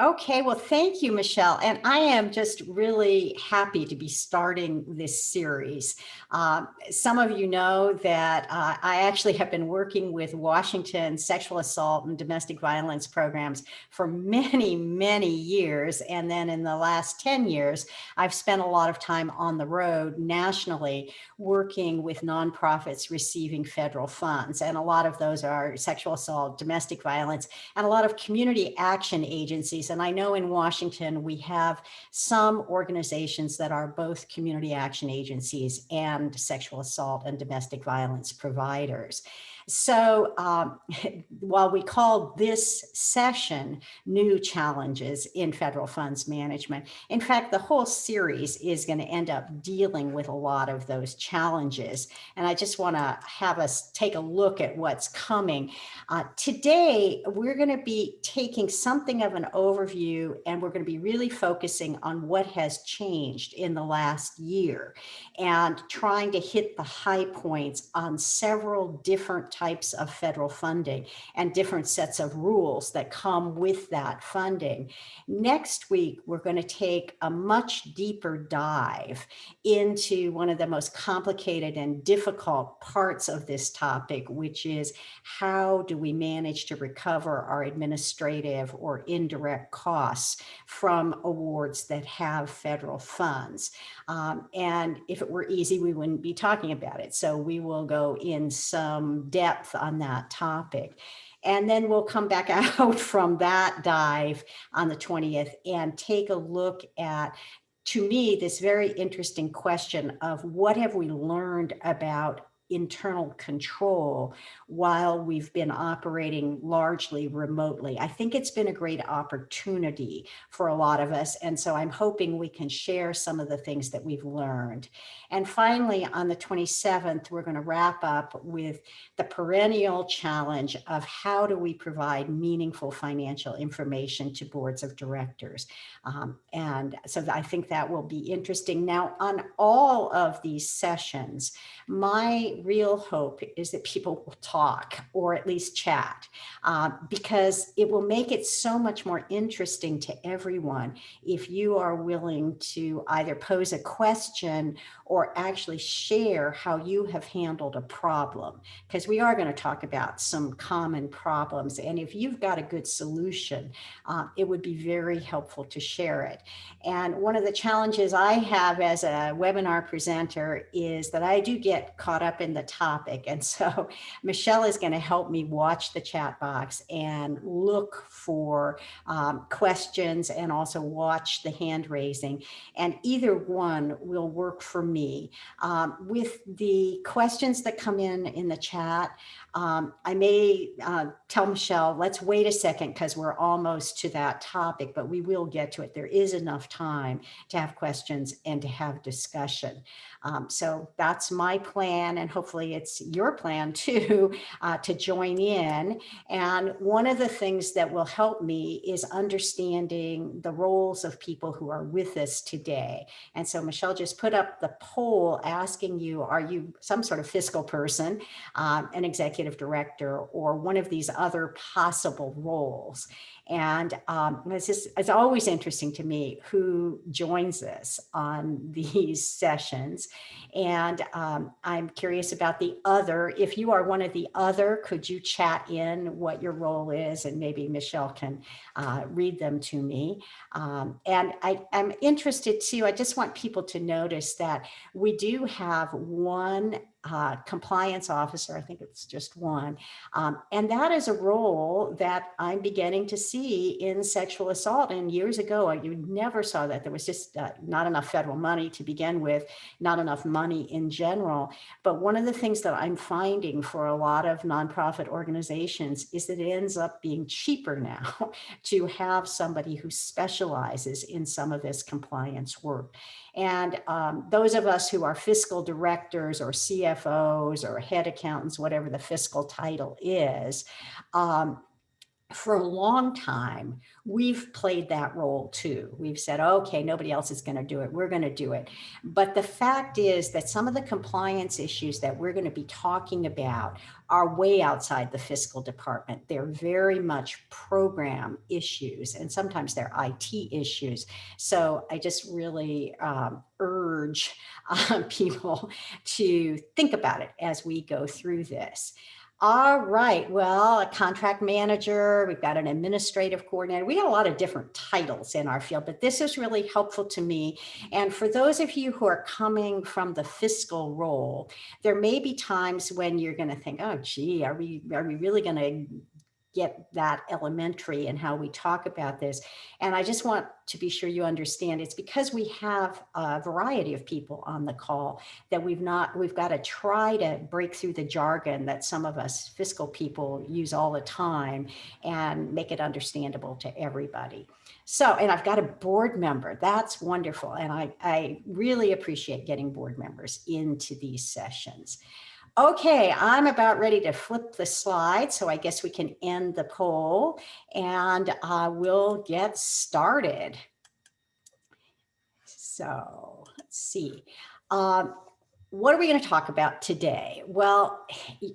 Okay, well, thank you, Michelle. And I am just really happy to be starting this series. Um, some of you know that uh, I actually have been working with Washington sexual assault and domestic violence programs for many, many years. And then in the last 10 years, I've spent a lot of time on the road nationally working with nonprofits receiving federal funds. And a lot of those are sexual assault, domestic violence, and a lot of community action agencies and I know in Washington, we have some organizations that are both community action agencies and sexual assault and domestic violence providers. So um, while we call this session new challenges in federal funds management, in fact, the whole series is going to end up dealing with a lot of those challenges. And I just want to have us take a look at what's coming. Uh, today, we're going to be taking something of an overview and we're going to be really focusing on what has changed in the last year and trying to hit the high points on several different types of federal funding and different sets of rules that come with that funding. Next week, we're going to take a much deeper dive into one of the most complicated and difficult parts of this topic, which is how do we manage to recover our administrative or indirect costs from awards that have federal funds. Um, and if it were easy, we wouldn't be talking about it. So we will go in some depth depth on that topic. And then we'll come back out from that dive on the 20th and take a look at to me, this very interesting question of what have we learned about internal control while we've been operating largely remotely. I think it's been a great opportunity for a lot of us. And so I'm hoping we can share some of the things that we've learned. And finally, on the 27th, we're going to wrap up with the perennial challenge of how do we provide meaningful financial information to boards of directors. Um, and so I think that will be interesting. Now, on all of these sessions, my real hope is that people will talk or at least chat uh, because it will make it so much more interesting to everyone if you are willing to either pose a question or actually share how you have handled a problem. Because we are going to talk about some common problems and if you've got a good solution uh, it would be very helpful to share it. And one of the challenges I have as a webinar presenter is that I do get caught up in the topic. And so Michelle is going to help me watch the chat box and look for um, questions and also watch the hand raising. And either one will work for me. Um, with the questions that come in in the chat, um, I may uh, tell Michelle, let's wait a second because we're almost to that topic, but we will get to it. There is enough time to have questions and to have discussion. Um, so that's my plan and hopefully it's your plan too, uh, to join in. And one of the things that will help me is understanding the roles of people who are with us today. And so Michelle just put up the poll asking you, are you some sort of fiscal person, um, an executive director, or one of these other possible roles? And um, it's, just, it's always interesting to me who joins us on these sessions. And um, I'm curious about the other. If you are one of the other, could you chat in what your role is? And maybe Michelle can uh, read them to me. Um, and I, I'm interested too, I just want people to notice that we do have one uh, compliance officer, I think it's just one. Um, and that is a role that I'm beginning to see in sexual assault. And years ago, you never saw that. There was just uh, not enough federal money to begin with, not enough money in general. But one of the things that I'm finding for a lot of nonprofit organizations is that it ends up being cheaper now to have somebody who specializes in some of this compliance work. And um, those of us who are fiscal directors or CFOs or head accountants, whatever the fiscal title is, um, for a long time, we've played that role too. We've said, okay, nobody else is going to do it. We're going to do it. But the fact is that some of the compliance issues that we're going to be talking about are way outside the fiscal department. They're very much program issues and sometimes they're IT issues. So I just really um, urge uh, people to think about it as we go through this. All right, well, a contract manager, we've got an administrative coordinator. We got a lot of different titles in our field, but this is really helpful to me. And for those of you who are coming from the fiscal role, there may be times when you're gonna think, oh, gee, are we, are we really gonna get that elementary and how we talk about this. And I just want to be sure you understand it's because we have a variety of people on the call that we've not, we've got to try to break through the jargon that some of us fiscal people use all the time and make it understandable to everybody. So, and I've got a board member, that's wonderful. And I, I really appreciate getting board members into these sessions. Okay, I'm about ready to flip the slide, so I guess we can end the poll and uh, we'll get started. So let's see. Um, what are we going to talk about today? Well,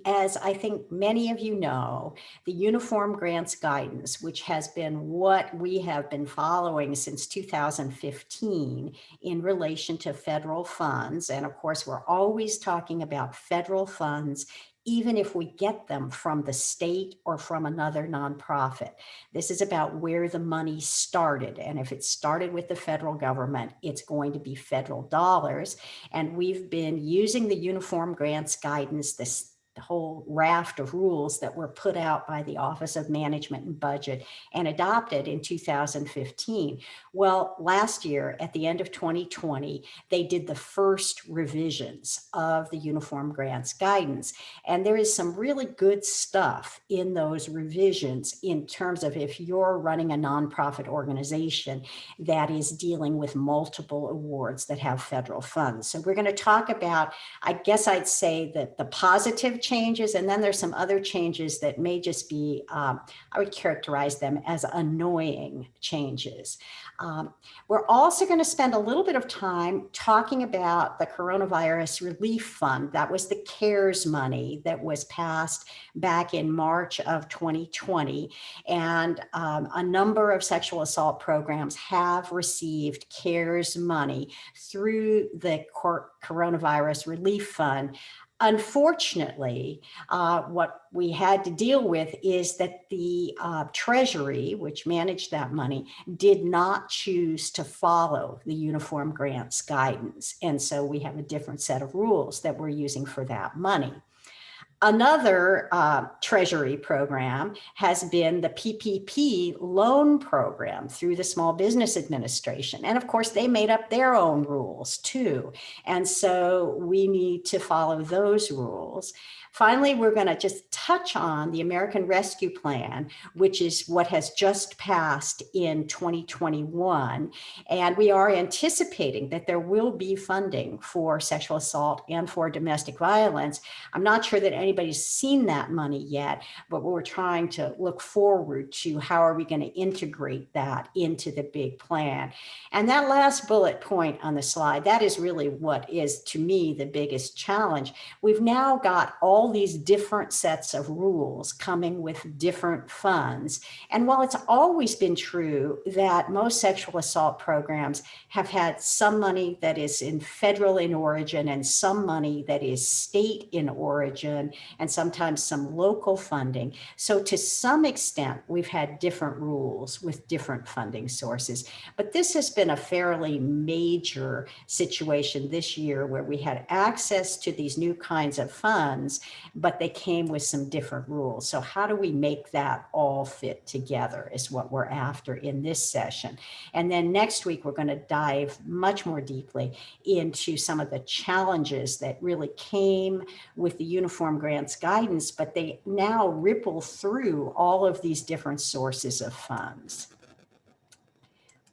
as I think many of you know, the Uniform Grants Guidance, which has been what we have been following since 2015 in relation to federal funds. And of course, we're always talking about federal funds even if we get them from the state or from another nonprofit. This is about where the money started. And if it started with the federal government, it's going to be federal dollars. And we've been using the uniform grants guidance, this whole raft of rules that were put out by the Office of Management and Budget and adopted in 2015. Well, last year at the end of 2020, they did the first revisions of the Uniform Grants Guidance. And there is some really good stuff in those revisions in terms of if you're running a nonprofit organization that is dealing with multiple awards that have federal funds. So we're going to talk about, I guess I'd say that the positive changes, and then there's some other changes that may just be, um, I would characterize them as annoying changes. Um, we're also going to spend a little bit of time talking about the coronavirus relief fund. That was the CARES money that was passed back in March of 2020. And um, a number of sexual assault programs have received CARES money through the coronavirus relief fund. Unfortunately, uh, what we had to deal with is that the uh, Treasury, which managed that money, did not choose to follow the Uniform Grants guidance. And so we have a different set of rules that we're using for that money. Another uh, Treasury program has been the PPP loan program through the Small Business Administration. And of course, they made up their own rules too. And so we need to follow those rules. Finally, we're going to just touch on the American Rescue Plan, which is what has just passed in 2021. And we are anticipating that there will be funding for sexual assault and for domestic violence. I'm not sure that anybody's seen that money yet, but we're trying to look forward to how are we going to integrate that into the big plan. And that last bullet point on the slide, that is really what is to me the biggest challenge. We've now got all these different sets of rules coming with different funds. And while it's always been true that most sexual assault programs have had some money that is in federal in origin and some money that is state in origin and sometimes some local funding. So to some extent, we've had different rules with different funding sources. But this has been a fairly major situation this year where we had access to these new kinds of funds but they came with some different rules. So how do we make that all fit together is what we're after in this session. And then next week, we're going to dive much more deeply into some of the challenges that really came with the uniform grants guidance, but they now ripple through all of these different sources of funds.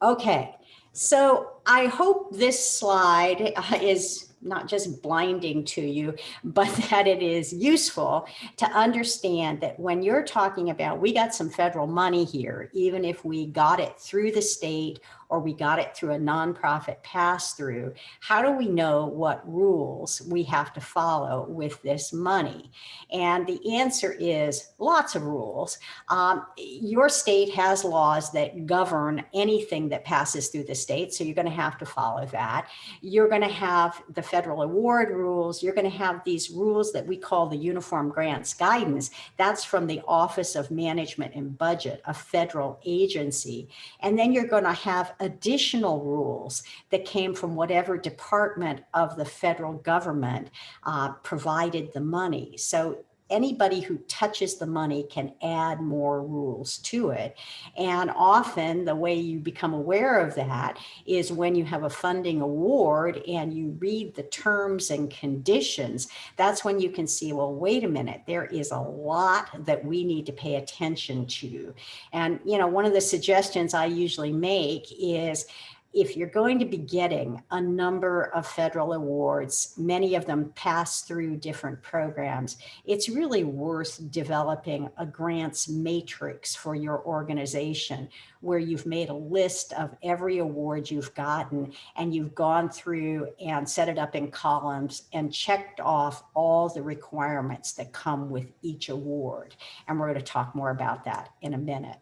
Okay, so I hope this slide uh, is not just blinding to you, but that it is useful to understand that when you're talking about, we got some federal money here, even if we got it through the state or we got it through a nonprofit pass through, how do we know what rules we have to follow with this money? And the answer is lots of rules. Um, your state has laws that govern anything that passes through the state, so you're going to have to follow that. You're going to have the federal award rules. You're going to have these rules that we call the Uniform Grants Guidance. That's from the Office of Management and Budget, a federal agency. And then you're going to have additional rules that came from whatever department of the federal government uh, provided the money. So anybody who touches the money can add more rules to it. And often the way you become aware of that is when you have a funding award and you read the terms and conditions, that's when you can see, well, wait a minute, there is a lot that we need to pay attention to. And, you know, one of the suggestions I usually make is if you're going to be getting a number of federal awards, many of them pass through different programs, it's really worth developing a grants matrix for your organization where you've made a list of every award you've gotten and you've gone through and set it up in columns and checked off all the requirements that come with each award. And we're going to talk more about that in a minute.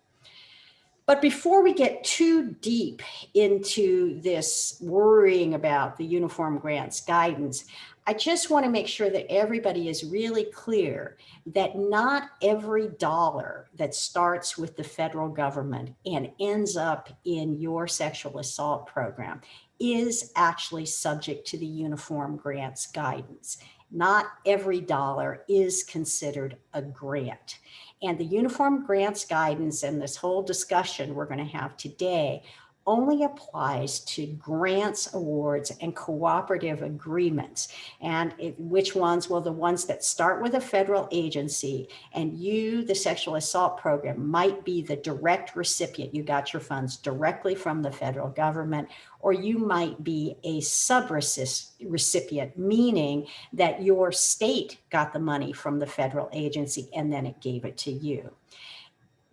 But before we get too deep into this worrying about the uniform grants guidance, I just want to make sure that everybody is really clear that not every dollar that starts with the federal government and ends up in your sexual assault program is actually subject to the uniform grants guidance. Not every dollar is considered a grant. And the uniform grants guidance and this whole discussion we're going to have today only applies to grants, awards, and cooperative agreements. And it, which ones? Well, the ones that start with a federal agency and you, the sexual assault program, might be the direct recipient. You got your funds directly from the federal government, or you might be a sub-recipient, meaning that your state got the money from the federal agency and then it gave it to you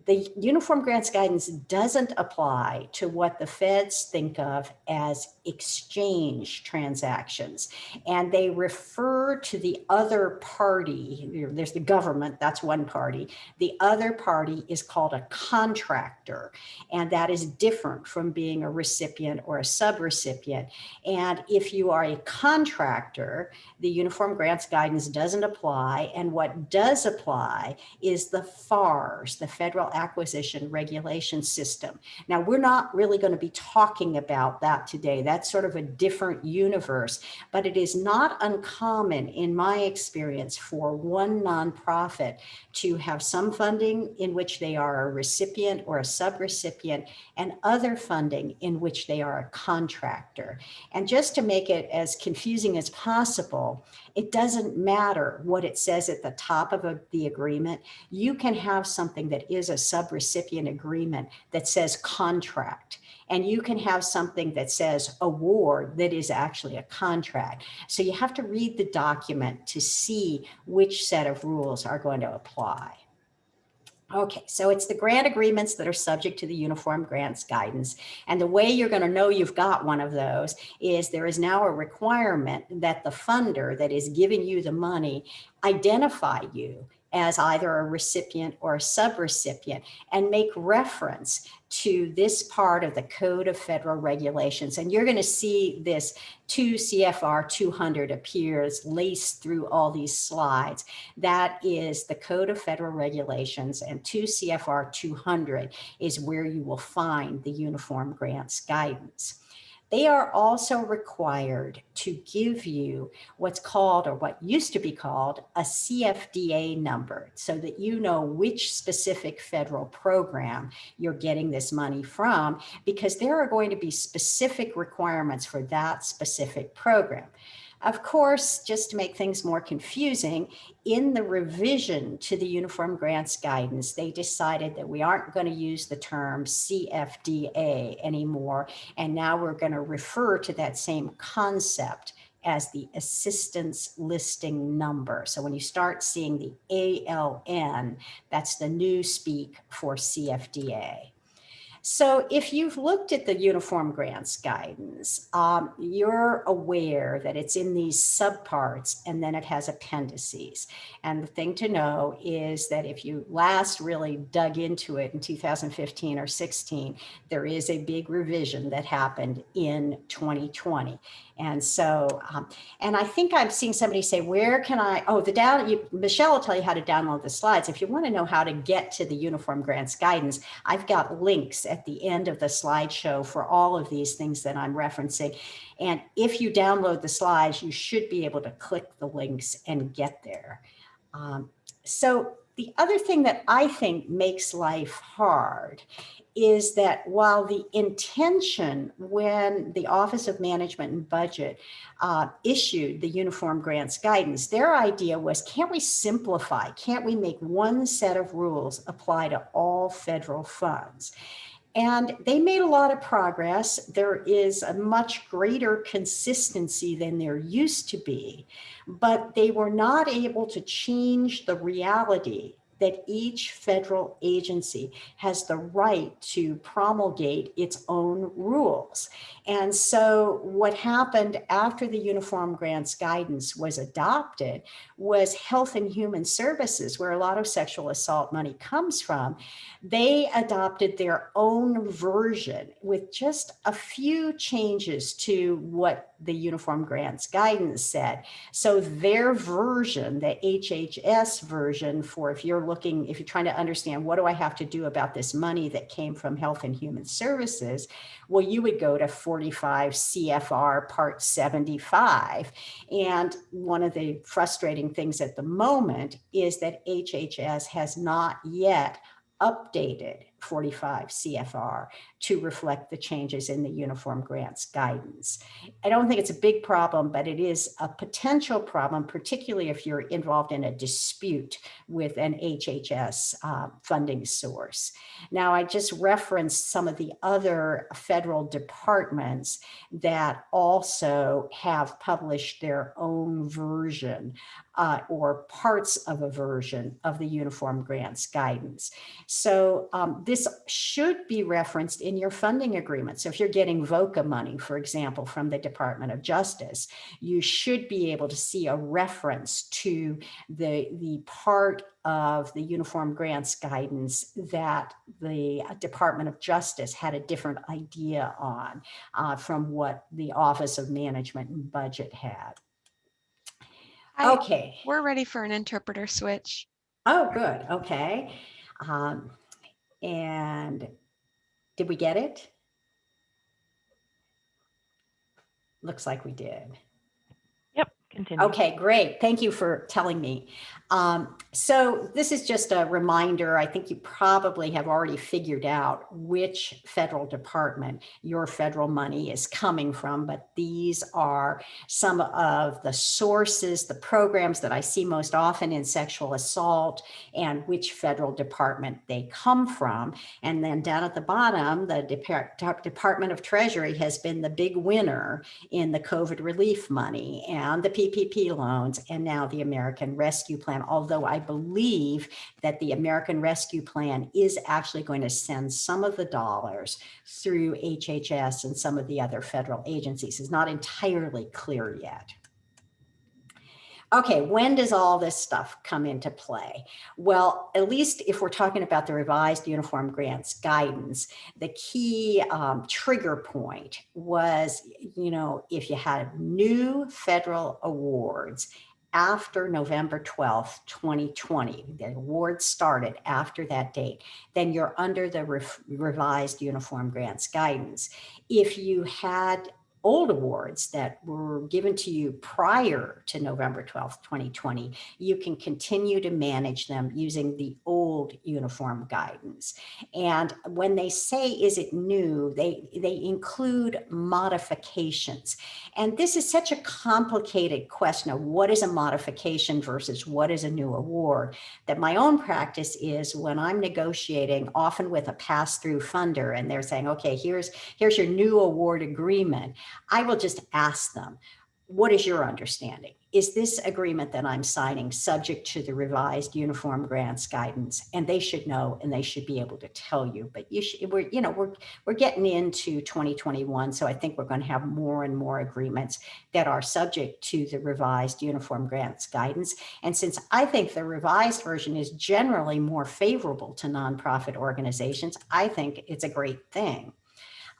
the uniform grants guidance doesn't apply to what the feds think of as exchange transactions. And they refer to the other party, there's the government, that's one party. The other party is called a contractor. And that is different from being a recipient or a subrecipient. And if you are a contractor, the uniform grants guidance doesn't apply. And what does apply is the FARS, the Federal acquisition regulation system. Now, we're not really going to be talking about that today. That's sort of a different universe, but it is not uncommon in my experience for one nonprofit to have some funding in which they are a recipient or a subrecipient and other funding in which they are a contractor. And just to make it as confusing as possible, it doesn't matter what it says at the top of a, the agreement. You can have something that is a subrecipient agreement that says contract and you can have something that says award that is actually a contract. So you have to read the document to see which set of rules are going to apply. Okay, so it's the grant agreements that are subject to the uniform grants guidance. And the way you're going to know you've got one of those is there is now a requirement that the funder that is giving you the money identify you as either a recipient or a subrecipient and make reference to this part of the Code of Federal Regulations. And you're going to see this 2 CFR 200 appears laced through all these slides. That is the Code of Federal Regulations and 2 CFR 200 is where you will find the Uniform Grants Guidance they are also required to give you what's called or what used to be called a CFDA number so that you know which specific federal program you're getting this money from because there are going to be specific requirements for that specific program. Of course, just to make things more confusing, in the revision to the Uniform Grants Guidance, they decided that we aren't going to use the term CFDA anymore, and now we're going to refer to that same concept as the assistance listing number. So when you start seeing the ALN, that's the new speak for CFDA. So if you've looked at the uniform grants guidance, um, you're aware that it's in these subparts and then it has appendices. And the thing to know is that if you last really dug into it in 2015 or 16, there is a big revision that happened in 2020. And so, um, and I think I'm seeing somebody say, where can I, oh, the down, you, Michelle will tell you how to download the slides. If you want to know how to get to the uniform grants guidance, I've got links at the end of the slideshow for all of these things that I'm referencing. And if you download the slides, you should be able to click the links and get there. Um, so the other thing that I think makes life hard is that while the intention when the Office of Management and Budget uh, issued the uniform grants guidance, their idea was, can't we simplify? Can't we make one set of rules apply to all federal funds? And they made a lot of progress. There is a much greater consistency than there used to be, but they were not able to change the reality that each federal agency has the right to promulgate its own rules. And so what happened after the Uniform Grants Guidance was adopted was Health and Human Services, where a lot of sexual assault money comes from. They adopted their own version with just a few changes to what the Uniform Grants Guidance said. So their version, the HHS version for if you're looking, if you're trying to understand what do I have to do about this money that came from Health and Human Services, well, you would go to 45 CFR Part 75. And one of the frustrating things at the moment is that HHS has not yet updated 45 CFR to reflect the changes in the uniform grants guidance. I don't think it's a big problem, but it is a potential problem, particularly if you're involved in a dispute with an HHS uh, funding source. Now, I just referenced some of the other federal departments that also have published their own version uh, or parts of a version of the uniform grants guidance. So um, this should be referenced in your funding agreement. So if you're getting VOCA money, for example, from the Department of Justice, you should be able to see a reference to the, the part of the uniform grants guidance that the Department of Justice had a different idea on uh, from what the Office of Management and Budget had. Hi, Okay. We're ready for an interpreter switch. Oh, good. Okay. Um, and did we get it? Looks like we did. Continue. Okay, great. Thank you for telling me. Um, so this is just a reminder. I think you probably have already figured out which federal department your federal money is coming from, but these are some of the sources, the programs that I see most often in sexual assault and which federal department they come from. And then down at the bottom, the Depart Department of Treasury has been the big winner in the COVID relief money and the PPP loans and now the American Rescue Plan although I believe that the American Rescue Plan is actually going to send some of the dollars through HHS and some of the other federal agencies. It's not entirely clear yet. Okay, when does all this stuff come into play? Well, at least if we're talking about the revised uniform grants guidance, the key um, trigger point was, you know, if you had new federal awards after November 12th, 2020, the award started after that date, then you're under the revised uniform grants guidance. If you had old awards that were given to you prior to November 12th, 2020, you can continue to manage them using the old uniform guidance. And when they say, is it new, they, they include modifications. And this is such a complicated question of what is a modification versus what is a new award that my own practice is when I'm negotiating often with a pass-through funder and they're saying, okay, here's, here's your new award agreement. I will just ask them, what is your understanding? Is this agreement that I'm signing subject to the revised uniform grants guidance? And they should know and they should be able to tell you, but you should, we're, you know, we're, we're getting into 2021. So I think we're going to have more and more agreements that are subject to the revised uniform grants guidance. And since I think the revised version is generally more favorable to nonprofit organizations, I think it's a great thing.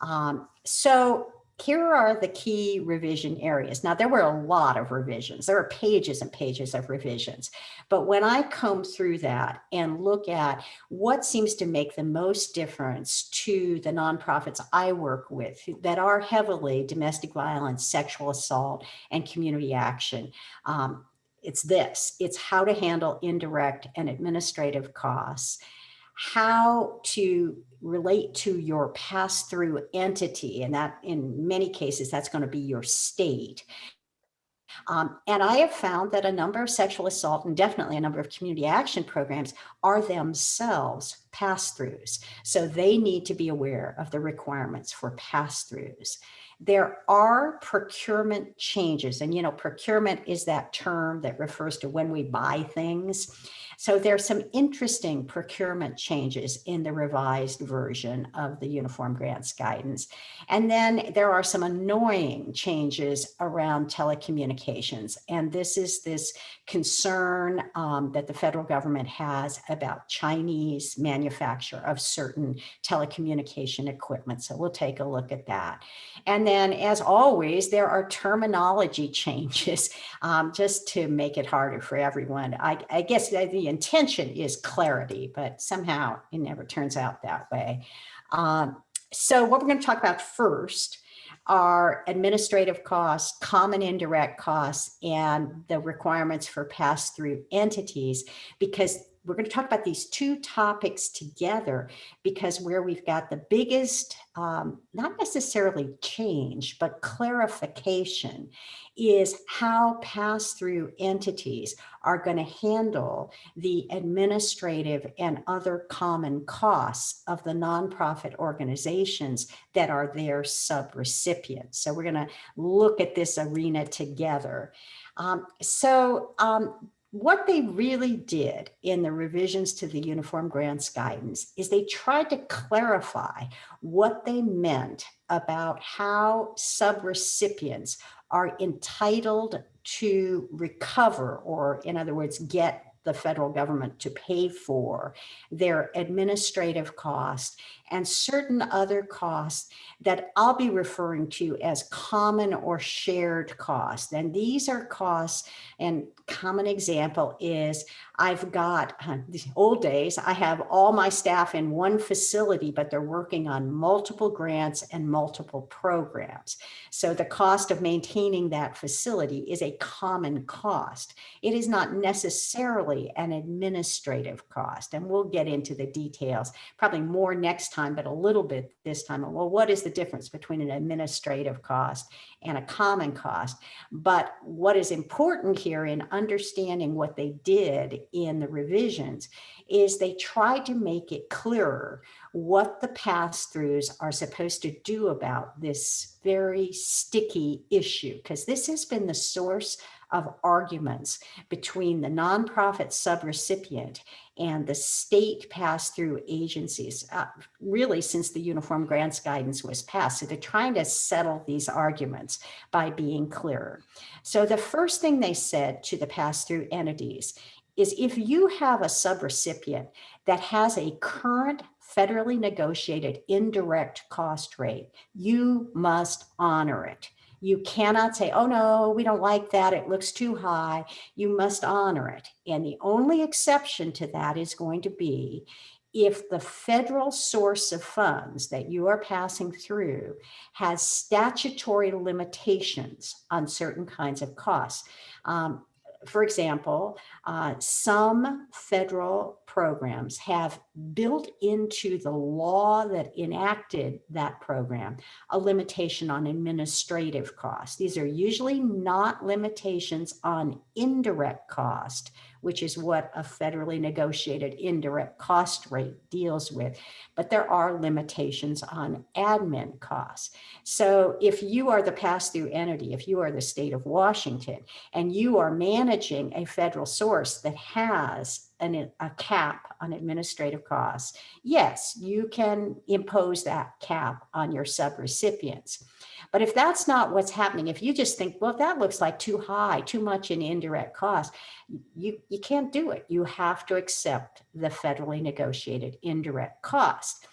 Um, so here are the key revision areas. Now, there were a lot of revisions. There are pages and pages of revisions. But when I comb through that and look at what seems to make the most difference to the nonprofits I work with that are heavily domestic violence, sexual assault, and community action, um, it's this. It's how to handle indirect and administrative costs how to relate to your pass-through entity, and that in many cases, that's going to be your state. Um, and I have found that a number of sexual assault and definitely a number of community action programs are themselves pass-throughs. So they need to be aware of the requirements for pass-throughs. There are procurement changes and, you know, procurement is that term that refers to when we buy things. So there's some interesting procurement changes in the revised version of the Uniform Grants Guidance. And then there are some annoying changes around telecommunications. And this is this concern um, that the federal government has about Chinese manufacture of certain telecommunication equipment. So we'll take a look at that. And then as always, there are terminology changes um, just to make it harder for everyone. I, I guess the intention is clarity, but somehow it never turns out that way. Um, so what we're going to talk about first are administrative costs, common indirect costs, and the requirements for pass-through entities, because we're going to talk about these two topics together because where we've got the biggest, um, not necessarily change, but clarification is how pass-through entities are going to handle the administrative and other common costs of the nonprofit organizations that are their sub-recipients. So we're going to look at this arena together. Um, so um, what they really did in the revisions to the uniform grants guidance is they tried to clarify what they meant about how subrecipients are entitled to recover or in other words get the federal government to pay for their administrative costs and certain other costs that I'll be referring to as common or shared costs. And these are costs and common example is I've got uh, the old days, I have all my staff in one facility, but they're working on multiple grants and multiple programs. So the cost of maintaining that facility is a common cost. It is not necessarily an administrative cost. And we'll get into the details probably more next time, but a little bit this time. Well, what is the difference between an administrative cost and a common cost? But what is important here in understanding what they did in the revisions is they tried to make it clearer what the pass-throughs are supposed to do about this very sticky issue, because this has been the source of arguments between the nonprofit subrecipient and the state pass-through agencies, uh, really since the Uniform Grants Guidance was passed. So they're trying to settle these arguments by being clearer. So the first thing they said to the pass-through entities is if you have a subrecipient that has a current federally negotiated indirect cost rate, you must honor it. You cannot say, oh no, we don't like that. It looks too high. You must honor it. And the only exception to that is going to be if the federal source of funds that you are passing through has statutory limitations on certain kinds of costs. Um, for example, uh, some federal programs have built into the law that enacted that program a limitation on administrative costs. These are usually not limitations on indirect cost, which is what a federally negotiated indirect cost rate deals with. But there are limitations on admin costs. So if you are the pass-through entity, if you are the state of Washington, and you are managing a federal source that has an, a cap on administrative costs, yes, you can impose that cap on your subrecipients. But if that's not what's happening, if you just think, well, that looks like too high, too much in indirect costs, you, you can't do it. You have to accept the federally negotiated indirect cost.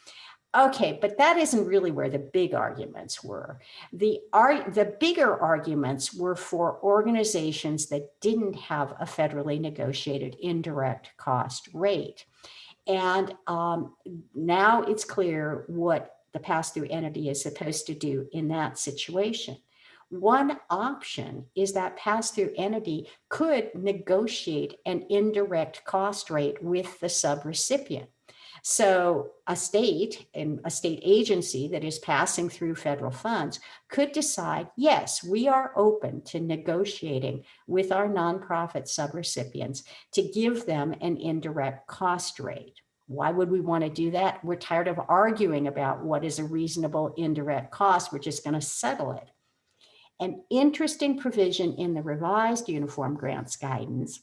Okay, but that isn't really where the big arguments were. The, ar the bigger arguments were for organizations that didn't have a federally negotiated indirect cost rate. And um, now it's clear what the pass-through entity is supposed to do in that situation. One option is that pass-through entity could negotiate an indirect cost rate with the subrecipient. So a state and a state agency that is passing through federal funds could decide, yes, we are open to negotiating with our nonprofit subrecipients to give them an indirect cost rate. Why would we want to do that? We're tired of arguing about what is a reasonable indirect cost. We're just going to settle it. An interesting provision in the revised uniform grants guidance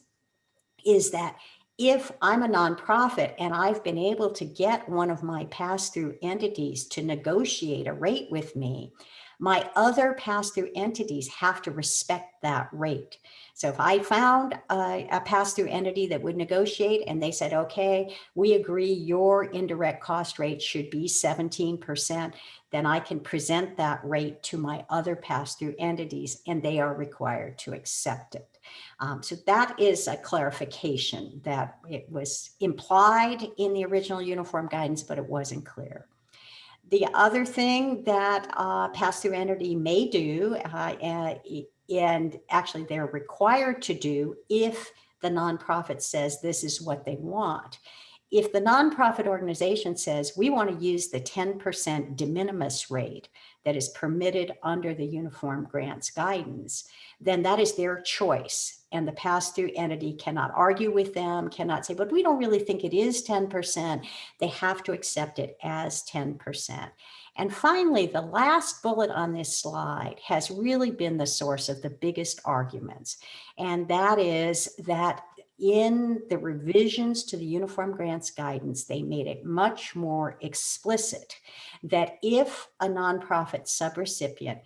is that if I'm a nonprofit and I've been able to get one of my pass-through entities to negotiate a rate with me, my other pass-through entities have to respect that rate. So if I found a, a pass-through entity that would negotiate and they said, okay, we agree your indirect cost rate should be 17%, then I can present that rate to my other pass-through entities and they are required to accept it. Um, so that is a clarification that it was implied in the original uniform guidance, but it wasn't clear. The other thing that uh, pass-through entity may do, uh, and actually they're required to do if the nonprofit says this is what they want. If the nonprofit organization says we want to use the 10% de minimis rate that is permitted under the uniform grants guidance, then that is their choice. And the pass-through entity cannot argue with them, cannot say, but we don't really think it is 10%. They have to accept it as 10%. And finally, the last bullet on this slide has really been the source of the biggest arguments. And that is that in the revisions to the Uniform Grants Guidance, they made it much more explicit that if a nonprofit subrecipient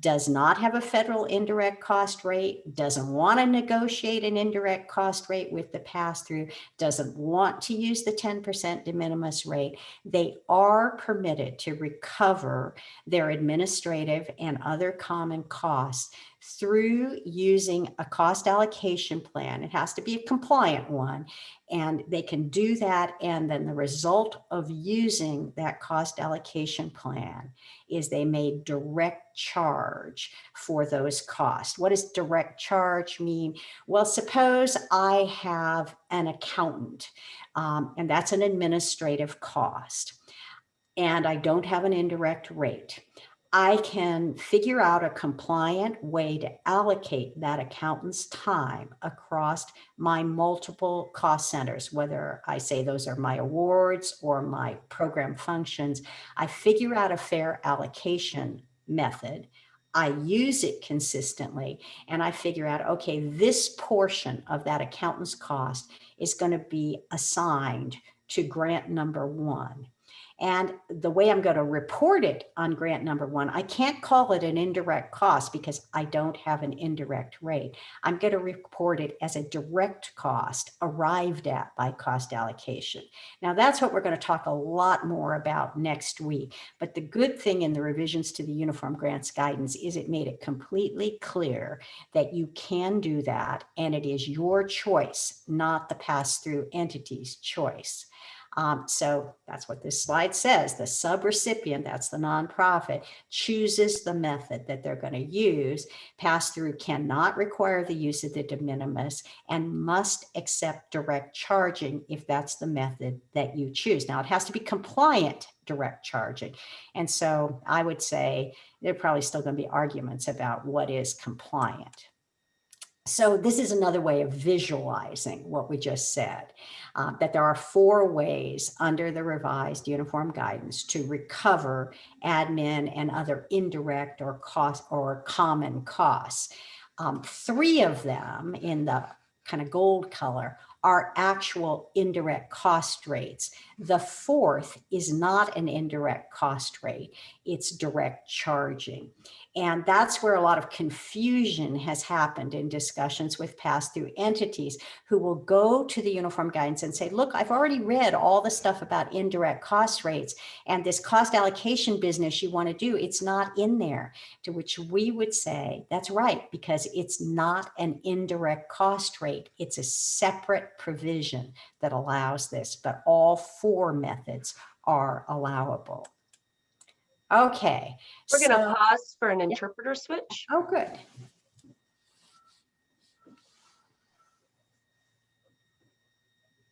does not have a federal indirect cost rate, doesn't want to negotiate an indirect cost rate with the pass-through, doesn't want to use the 10% de minimis rate, they are permitted to recover their administrative and other common costs through using a cost allocation plan. It has to be a compliant one. And they can do that. And then the result of using that cost allocation plan is they may direct charge for those costs. What does direct charge mean? Well, suppose I have an accountant um, and that's an administrative cost and I don't have an indirect rate. I can figure out a compliant way to allocate that accountant's time across my multiple cost centers, whether I say those are my awards or my program functions. I figure out a fair allocation method. I use it consistently and I figure out, okay, this portion of that accountant's cost is going to be assigned to grant number one. And the way I'm going to report it on grant number one, I can't call it an indirect cost because I don't have an indirect rate. I'm going to report it as a direct cost arrived at by cost allocation. Now that's what we're going to talk a lot more about next week. But the good thing in the revisions to the Uniform Grants Guidance is it made it completely clear that you can do that and it is your choice, not the pass-through entity's choice. Um, so that's what this slide says. The subrecipient, that's the nonprofit, chooses the method that they're going to use. Pass-through cannot require the use of the de minimis and must accept direct charging if that's the method that you choose. Now it has to be compliant direct charging. And so I would say there are probably still going to be arguments about what is compliant. So this is another way of visualizing what we just said, uh, that there are four ways under the revised uniform guidance to recover admin and other indirect or cost or common costs. Um, three of them in the kind of gold color are actual indirect cost rates. The fourth is not an indirect cost rate, it's direct charging. And that's where a lot of confusion has happened in discussions with pass-through entities who will go to the uniform guidance and say, look, I've already read all the stuff about indirect cost rates and this cost allocation business you want to do, it's not in there. To which we would say, that's right, because it's not an indirect cost rate. It's a separate provision that allows this, but all four methods are allowable. Okay. We're going to pause for an interpreter switch. Oh, good.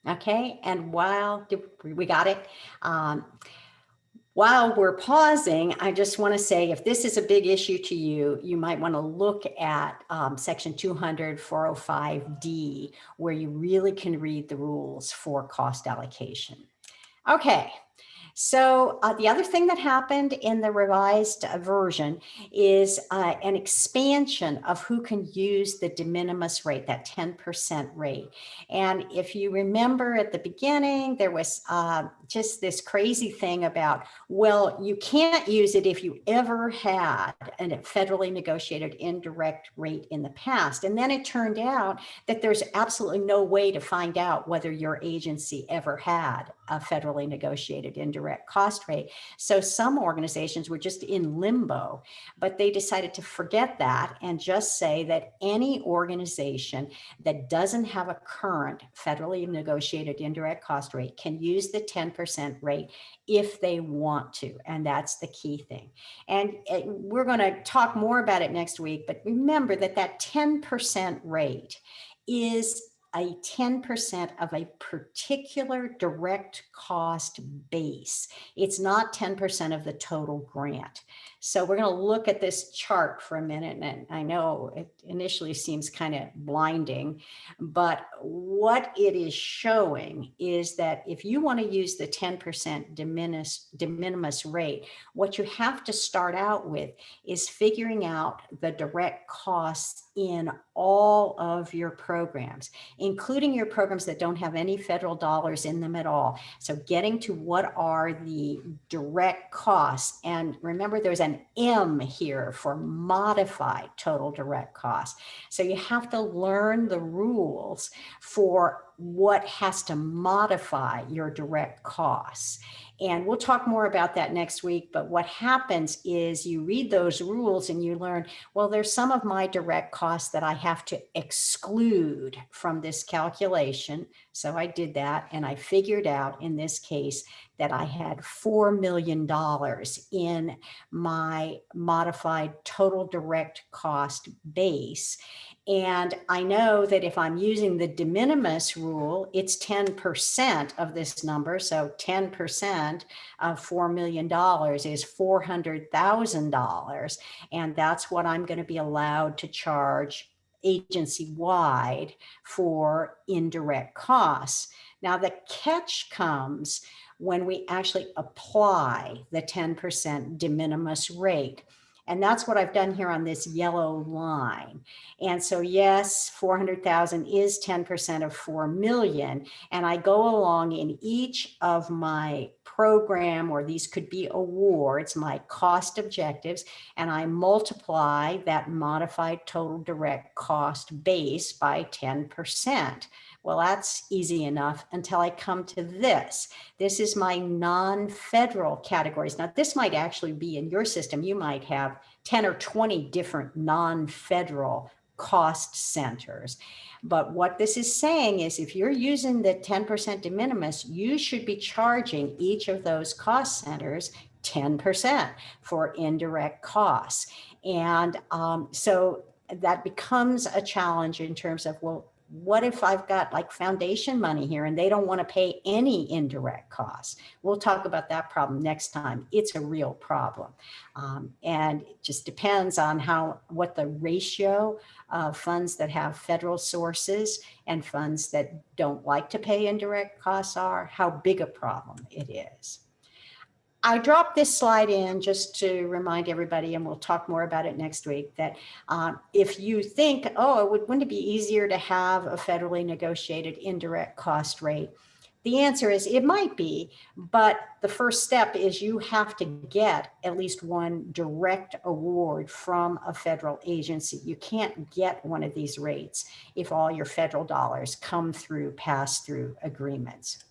Okay, and while we got it, um, while we're pausing, I just want to say if this is a big issue to you, you might want to look at um, section 200 405D, where you really can read the rules for cost allocation. Okay, so uh, the other thing that happened in the revised uh, version is uh, an expansion of who can use the de minimis rate, that 10% rate. And if you remember at the beginning, there was uh, just this crazy thing about, well, you can't use it if you ever had a federally negotiated indirect rate in the past. And then it turned out that there's absolutely no way to find out whether your agency ever had a federally negotiated indirect cost rate. So some organizations were just in limbo, but they decided to forget that and just say that any organization that doesn't have a current federally negotiated indirect cost rate can use the 10% rate if they want to. And that's the key thing. And we're going to talk more about it next week, but remember that that 10% rate is a 10% of a particular direct cost base. It's not 10% of the total grant. So we're going to look at this chart for a minute. And I know it initially seems kind of blinding, but what it is showing is that if you want to use the 10% de minimis, rate, what you have to start out with is figuring out the direct costs in all of your programs, including your programs that don't have any federal dollars in them at all. So getting to what are the direct costs. And remember, there's an M here for modified total direct cost. So you have to learn the rules for what has to modify your direct costs. And we'll talk more about that next week. But what happens is you read those rules and you learn, well, there's some of my direct costs that I have to exclude from this calculation. So I did that and I figured out in this case that I had $4 million in my modified total direct cost base. And I know that if I'm using the de minimis rule, it's 10% of this number. So 10% of $4 million is $400,000. And that's what I'm going to be allowed to charge agency wide for indirect costs. Now the catch comes when we actually apply the 10% de minimis rate. And that's what I've done here on this yellow line. And so yes, 400,000 is 10% of 4 million. And I go along in each of my program, or these could be awards, my cost objectives, and I multiply that modified total direct cost base by 10%. Well, that's easy enough until I come to this. This is my non-federal categories. Now, this might actually be in your system. You might have 10 or 20 different non-federal cost centers. But what this is saying is if you're using the 10% de minimis, you should be charging each of those cost centers 10% for indirect costs. And um, so that becomes a challenge in terms of, well, what if I've got like foundation money here and they don't want to pay any indirect costs? We'll talk about that problem next time. It's a real problem. Um, and it just depends on how, what the ratio of funds that have federal sources and funds that don't like to pay indirect costs are, how big a problem it is. I dropped this slide in just to remind everybody, and we'll talk more about it next week, that um, if you think, oh, it would, wouldn't it be easier to have a federally negotiated indirect cost rate? The answer is it might be, but the first step is you have to get at least one direct award from a federal agency. You can't get one of these rates if all your federal dollars come through pass-through agreements.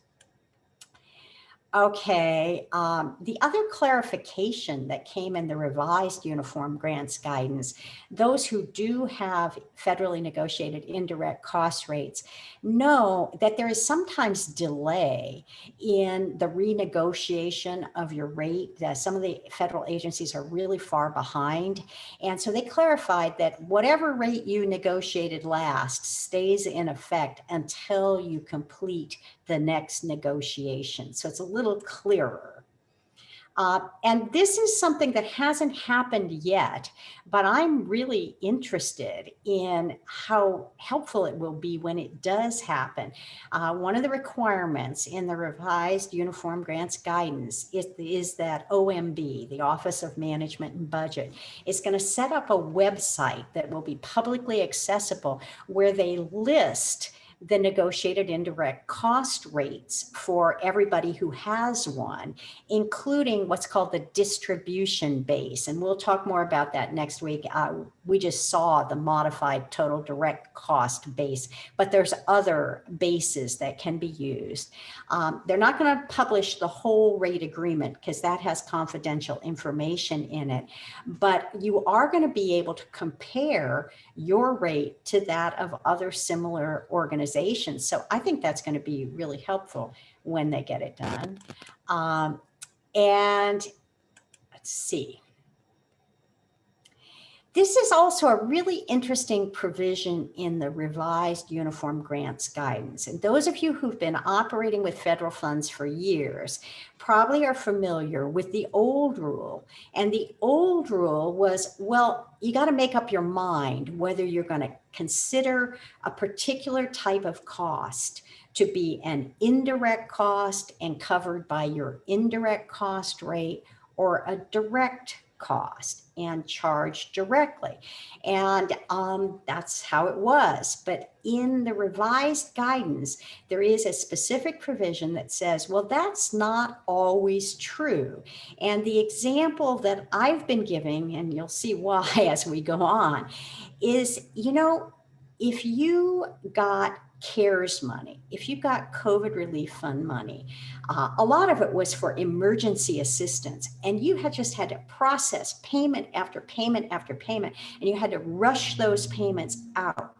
Okay, um, the other clarification that came in the revised uniform grants guidance, those who do have federally negotiated indirect cost rates know that there is sometimes delay in the renegotiation of your rate. That some of the federal agencies are really far behind. And so they clarified that whatever rate you negotiated last stays in effect until you complete the next negotiation. So it's a little clearer. Uh, and this is something that hasn't happened yet, but I'm really interested in how helpful it will be when it does happen. Uh, one of the requirements in the revised Uniform Grants Guidance is, is that OMB, the Office of Management and Budget, is going to set up a website that will be publicly accessible where they list the negotiated indirect cost rates for everybody who has one, including what's called the distribution base. And we'll talk more about that next week. Uh, we just saw the modified total direct cost base, but there's other bases that can be used. Um, they're not going to publish the whole rate agreement because that has confidential information in it, but you are going to be able to compare your rate to that of other similar organizations. So I think that's going to be really helpful when they get it done. Um, and let's see. This is also a really interesting provision in the revised uniform grants guidance. And those of you who've been operating with federal funds for years probably are familiar with the old rule. And the old rule was, well, you got to make up your mind whether you're going to consider a particular type of cost to be an indirect cost and covered by your indirect cost rate or a direct cost and charge directly. And um, that's how it was. But in the revised guidance, there is a specific provision that says, well, that's not always true. And the example that I've been giving, and you'll see why as we go on, is, you know, if you got CARES money, if you've got COVID relief fund money, uh, a lot of it was for emergency assistance and you had just had to process payment after payment after payment and you had to rush those payments out.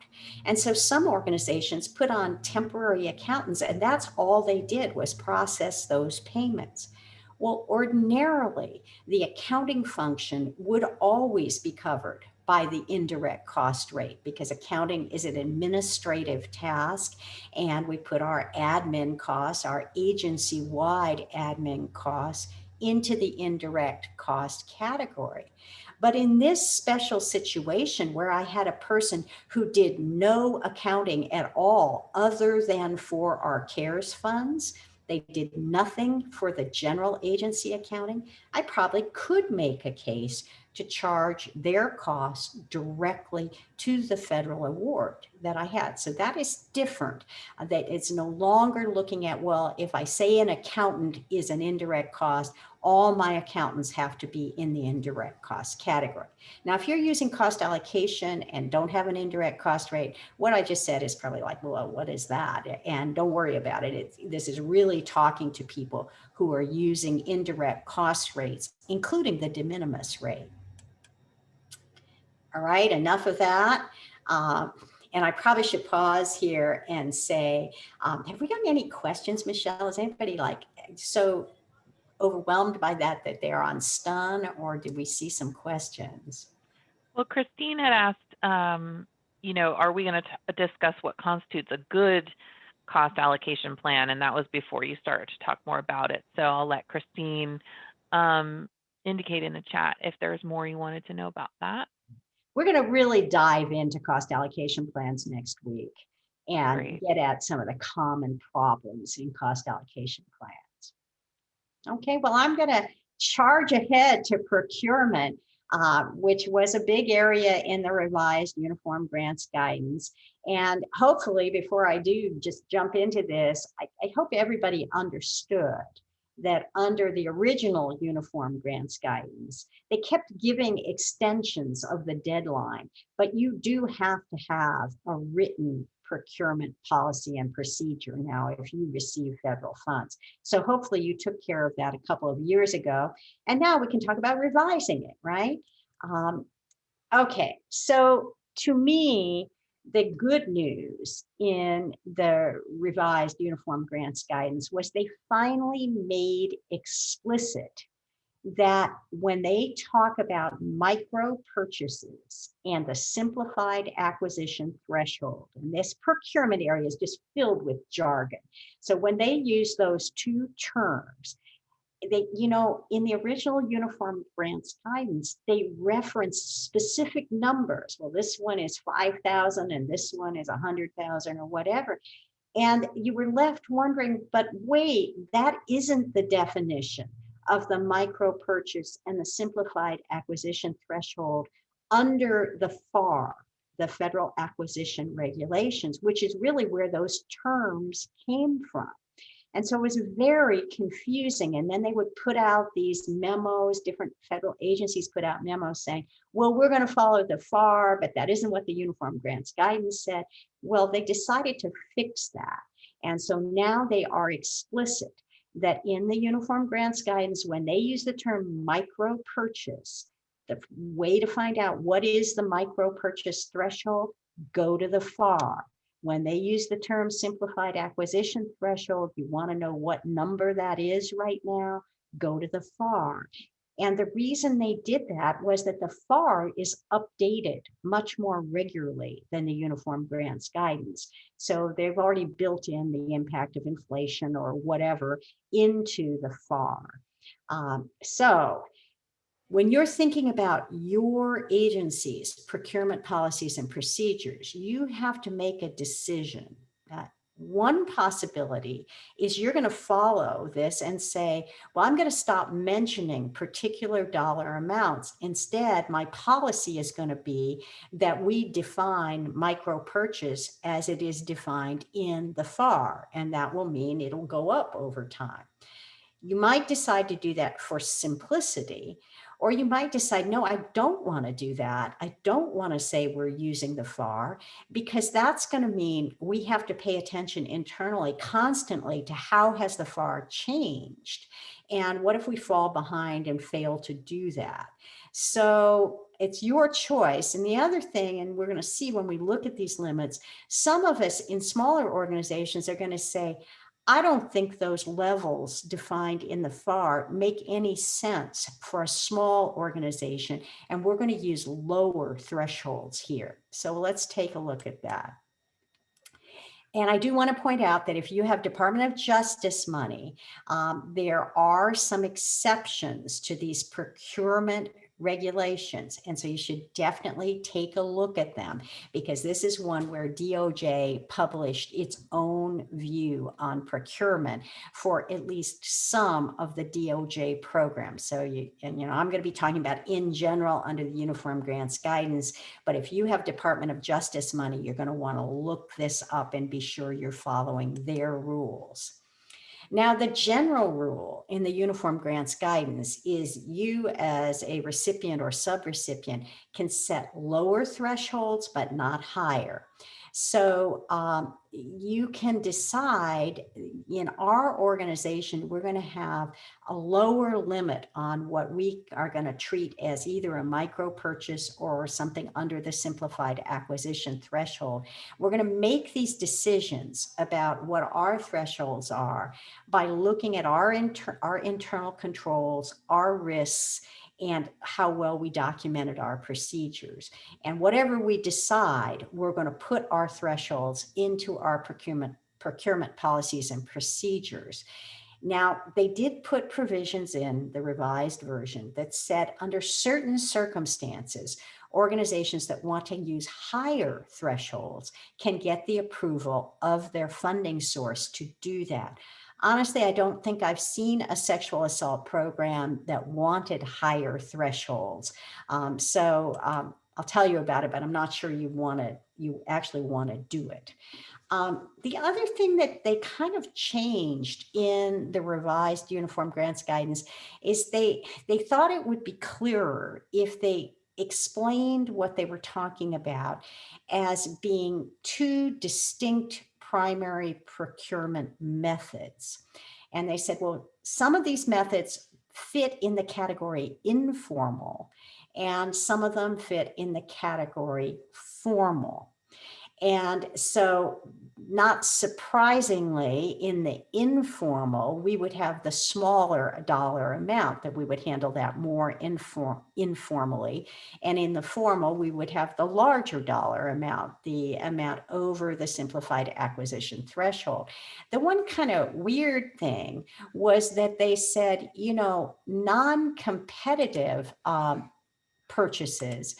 And so some organizations put on temporary accountants and that's all they did was process those payments. Well, ordinarily, the accounting function would always be covered by the indirect cost rate because accounting is an administrative task and we put our admin costs, our agency-wide admin costs into the indirect cost category. But in this special situation where I had a person who did no accounting at all other than for our CARES funds, they did nothing for the general agency accounting, I probably could make a case to charge their costs directly to the federal award that I had. So that is different. Uh, that it's no longer looking at, well, if I say an accountant is an indirect cost, all my accountants have to be in the indirect cost category. Now, if you're using cost allocation and don't have an indirect cost rate, what I just said is probably like, well, what is that? And don't worry about it. It's, this is really talking to people who are using indirect cost rates, including the de minimis rate. All right, enough of that. Um, and I probably should pause here and say, um, have we gotten any questions, Michelle? Is anybody like so overwhelmed by that that they're on stun or did we see some questions? Well, Christine had asked um, you know, are we going to discuss what constitutes a good cost allocation plan? And that was before you started to talk more about it. So I'll let Christine um, indicate in the chat if there's more you wanted to know about that. We're going to really dive into cost allocation plans next week and Great. get at some of the common problems in cost allocation plans. Okay, well, I'm going to charge ahead to procurement, uh, which was a big area in the revised uniform grants guidance. And hopefully, before I do just jump into this, I, I hope everybody understood that under the original uniform grants guidance, they kept giving extensions of the deadline, but you do have to have a written procurement policy and procedure now if you receive federal funds. So hopefully you took care of that a couple of years ago. And now we can talk about revising it, right? Um, okay, so to me, the good news in the revised uniform grants guidance was they finally made explicit that when they talk about micro purchases and the simplified acquisition threshold, and this procurement area is just filled with jargon. So when they use those two terms, they, you know, in the original uniform grants guidance, they reference specific numbers. Well, this one is 5,000 and this one is 100,000 or whatever. And you were left wondering, but wait, that isn't the definition of the micro purchase and the simplified acquisition threshold under the FAR, the Federal Acquisition Regulations, which is really where those terms came from. And so it was very confusing. And then they would put out these memos, different federal agencies put out memos saying, well, we're going to follow the FAR, but that isn't what the Uniform Grants Guidance said. Well, they decided to fix that. And so now they are explicit that in the Uniform Grants Guidance, when they use the term micro purchase, the way to find out what is the micro purchase threshold, go to the FAR. When they use the term simplified acquisition threshold, you want to know what number that is right now, go to the FAR. And the reason they did that was that the FAR is updated much more regularly than the Uniform Grants Guidance. So they've already built in the impact of inflation or whatever into the FAR. Um, so when you're thinking about your agency's procurement policies and procedures, you have to make a decision. Uh, one possibility is you're going to follow this and say, well, I'm going to stop mentioning particular dollar amounts. Instead, my policy is going to be that we define micro purchase as it is defined in the FAR, and that will mean it'll go up over time. You might decide to do that for simplicity, or you might decide, no, I don't want to do that. I don't want to say we're using the FAR because that's going to mean we have to pay attention internally constantly to how has the FAR changed? And what if we fall behind and fail to do that? So it's your choice. And the other thing, and we're going to see when we look at these limits, some of us in smaller organizations are going to say, I don't think those levels defined in the FAR make any sense for a small organization, and we're going to use lower thresholds here. So let's take a look at that. And I do want to point out that if you have Department of Justice money, um, there are some exceptions to these procurement regulations. And so you should definitely take a look at them because this is one where DOJ published its own view on procurement for at least some of the DOJ programs. So you, and you know, I'm going to be talking about in general under the Uniform Grants Guidance, but if you have Department of Justice money, you're going to want to look this up and be sure you're following their rules. Now, the general rule in the Uniform Grants Guidance is you as a recipient or subrecipient can set lower thresholds, but not higher. So um, you can decide in our organization, we're going to have a lower limit on what we are going to treat as either a micro purchase or something under the simplified acquisition threshold. We're going to make these decisions about what our thresholds are by looking at our, inter our internal controls, our risks, and how well we documented our procedures. And whatever we decide, we're going to put our thresholds into our procurement procurement policies and procedures. Now, they did put provisions in the revised version that said under certain circumstances, organizations that want to use higher thresholds can get the approval of their funding source to do that. Honestly, I don't think I've seen a sexual assault program that wanted higher thresholds. Um, so um, I'll tell you about it, but I'm not sure you want to, you actually want to do it. Um, the other thing that they kind of changed in the revised uniform grants guidance is they they thought it would be clearer if they explained what they were talking about as being two distinct primary procurement methods. And they said, well, some of these methods fit in the category informal and some of them fit in the category formal. And so not surprisingly, in the informal, we would have the smaller dollar amount that we would handle that more inform informally. And in the formal, we would have the larger dollar amount, the amount over the simplified acquisition threshold. The one kind of weird thing was that they said, you know, non-competitive um, purchases,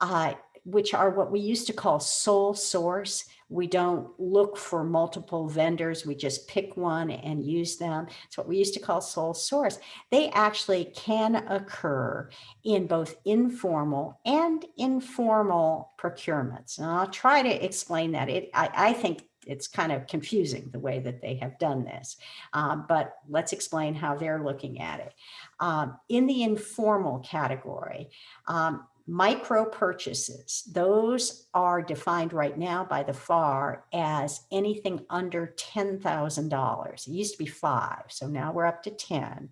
uh, which are what we used to call sole source. We don't look for multiple vendors. We just pick one and use them. It's what we used to call sole source. They actually can occur in both informal and informal procurements. And I'll try to explain that. It, I, I think it's kind of confusing the way that they have done this, um, but let's explain how they're looking at it. Um, in the informal category, um, micro purchases, those are defined right now by the FAR as anything under $10,000. It used to be five, so now we're up to 10.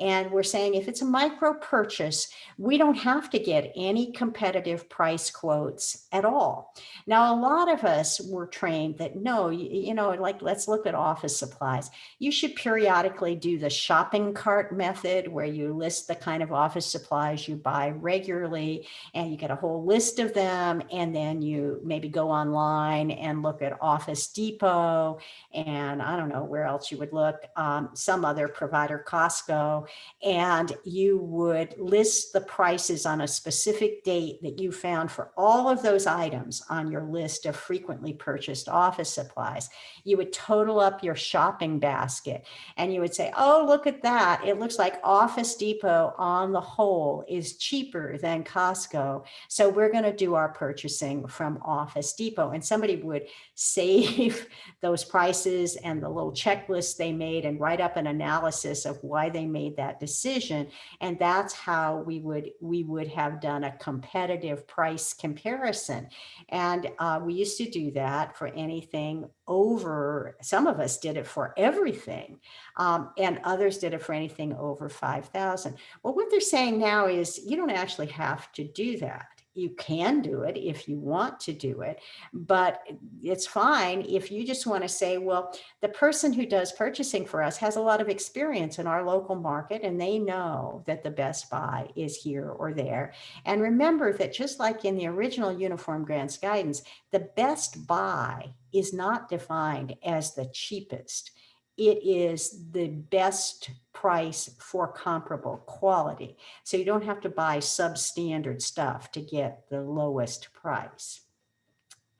And we're saying if it's a micro purchase, we don't have to get any competitive price quotes at all. Now, a lot of us were trained that no, you, you know, like let's look at office supplies. You should periodically do the shopping cart method where you list the kind of office supplies you buy regularly and you get a whole list of them. And then you maybe go online and look at Office Depot and I don't know where else you would look, um, some other provider, Costco, and you would list the prices on a specific date that you found for all of those items on your list of frequently purchased office supplies. You would total up your shopping basket and you would say, oh, look at that. It looks like Office Depot on the whole is cheaper than Costco. So we're going to do our purchasing from Office Depot. And somebody would save those prices and the little checklist they made and write up an analysis of why they made made that decision. And that's how we would we would have done a competitive price comparison. And uh, we used to do that for anything over, some of us did it for everything, um, and others did it for anything over 5,000. Well, what they're saying now is you don't actually have to do that you can do it if you want to do it, but it's fine if you just want to say, well, the person who does purchasing for us has a lot of experience in our local market and they know that the best buy is here or there. And remember that just like in the original uniform grants guidance, the best buy is not defined as the cheapest it is the best price for comparable quality. So you don't have to buy substandard stuff to get the lowest price.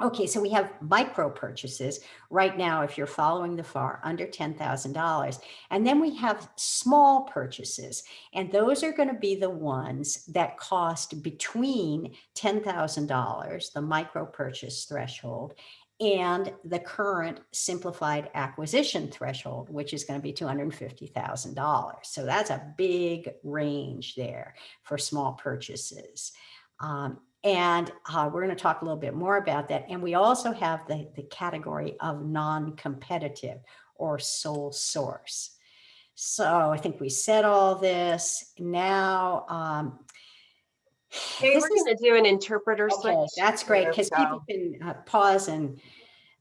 Okay, so we have micro purchases right now, if you're following the FAR, under $10,000. And then we have small purchases, and those are going to be the ones that cost between $10,000, the micro purchase threshold, and the current simplified acquisition threshold, which is going to be $250,000. So that's a big range there for small purchases. Um, and uh, we're going to talk a little bit more about that. And we also have the, the category of non-competitive or sole source. So I think we said all this. Now, um, Hey, this we're is, gonna do an interpreter okay, switch. That's great, because people can uh, pause and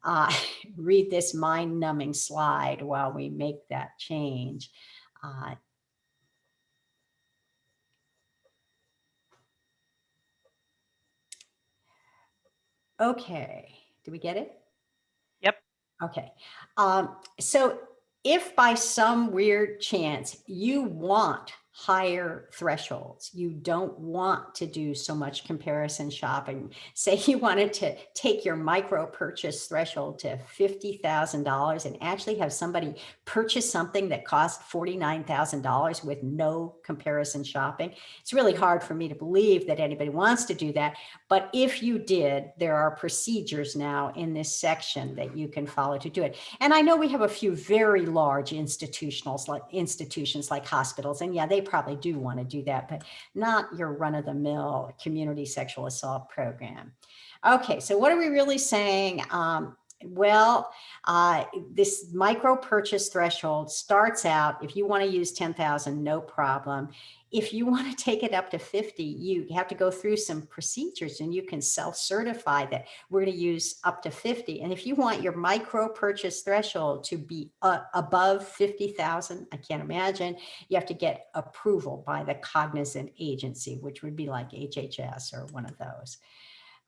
uh, read this mind numbing slide while we make that change. Uh, okay, do we get it? Yep. Okay, um, so if by some weird chance you want higher thresholds, you don't want to do so much comparison shopping, say you wanted to take your micro purchase threshold to $50,000 and actually have somebody purchase something that cost $49,000 with no comparison shopping, it's really hard for me to believe that anybody wants to do that. But if you did, there are procedures now in this section that you can follow to do it. And I know we have a few very large institutionals like institutions like hospitals, and yeah, they probably do want to do that, but not your run of the mill community sexual assault program. Okay, so what are we really saying? Um, well, uh, this micro purchase threshold starts out, if you want to use 10,000, no problem. If you want to take it up to 50, you have to go through some procedures and you can self-certify that we're going to use up to 50. And if you want your micro purchase threshold to be uh, above 50,000, I can't imagine, you have to get approval by the cognizant agency, which would be like HHS or one of those.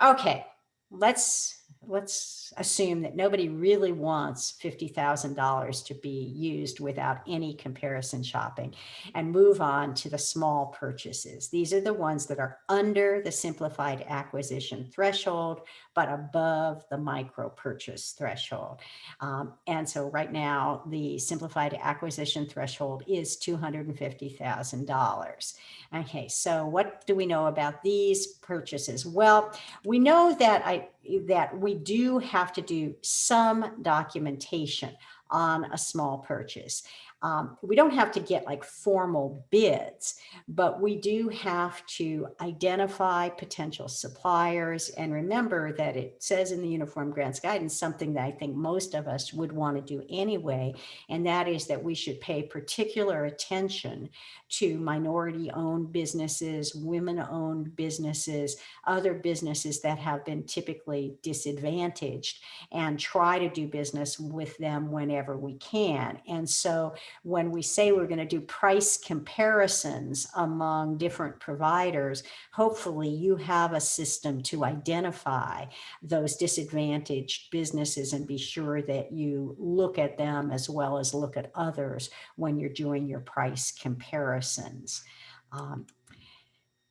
Okay, let's let's assume that nobody really wants $50,000 to be used without any comparison shopping and move on to the small purchases. These are the ones that are under the simplified acquisition threshold, but above the micro purchase threshold. Um, and so right now, the simplified acquisition threshold is $250,000. Okay, so what do we know about these purchases? Well, we know that I that we do have to do some documentation on a small purchase. Um, we don't have to get like formal bids, but we do have to identify potential suppliers. And remember that it says in the Uniform Grants Guidance, something that I think most of us would want to do anyway, and that is that we should pay particular attention to minority owned businesses, women owned businesses, other businesses that have been typically disadvantaged and try to do business with them whenever we can. And so when we say we're going to do price comparisons among different providers, hopefully you have a system to identify those disadvantaged businesses and be sure that you look at them as well as look at others when you're doing your price comparisons. Um,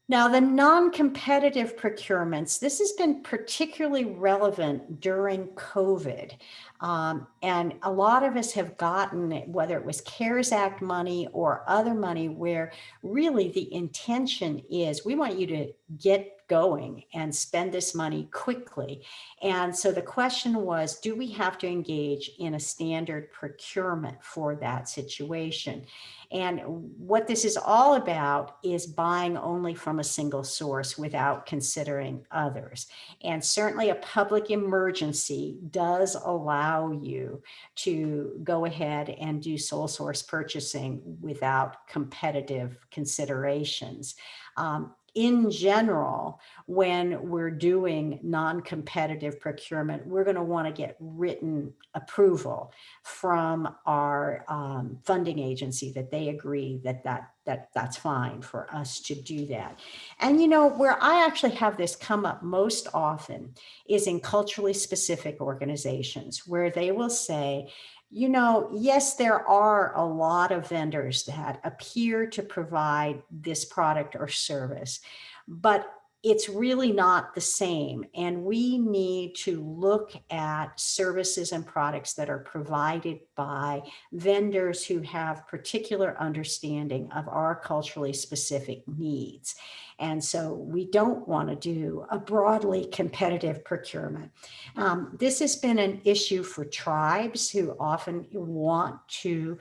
now, the non-competitive procurements, this has been particularly relevant during COVID. Um, and a lot of us have gotten, whether it was CARES Act money or other money, where really the intention is we want you to get going and spend this money quickly. And so the question was, do we have to engage in a standard procurement for that situation? And what this is all about is buying only from a single source without considering others. And certainly a public emergency does allow you to go ahead and do sole source purchasing without competitive considerations. Um, in general, when we're doing non-competitive procurement, we're going to want to get written approval from our um, funding agency that they agree that, that that that's fine for us to do that. And you know, where I actually have this come up most often is in culturally specific organizations where they will say, you know, yes, there are a lot of vendors that appear to provide this product or service, but it's really not the same. And we need to look at services and products that are provided by vendors who have particular understanding of our culturally specific needs. And so we don't want to do a broadly competitive procurement. Um, this has been an issue for tribes who often want to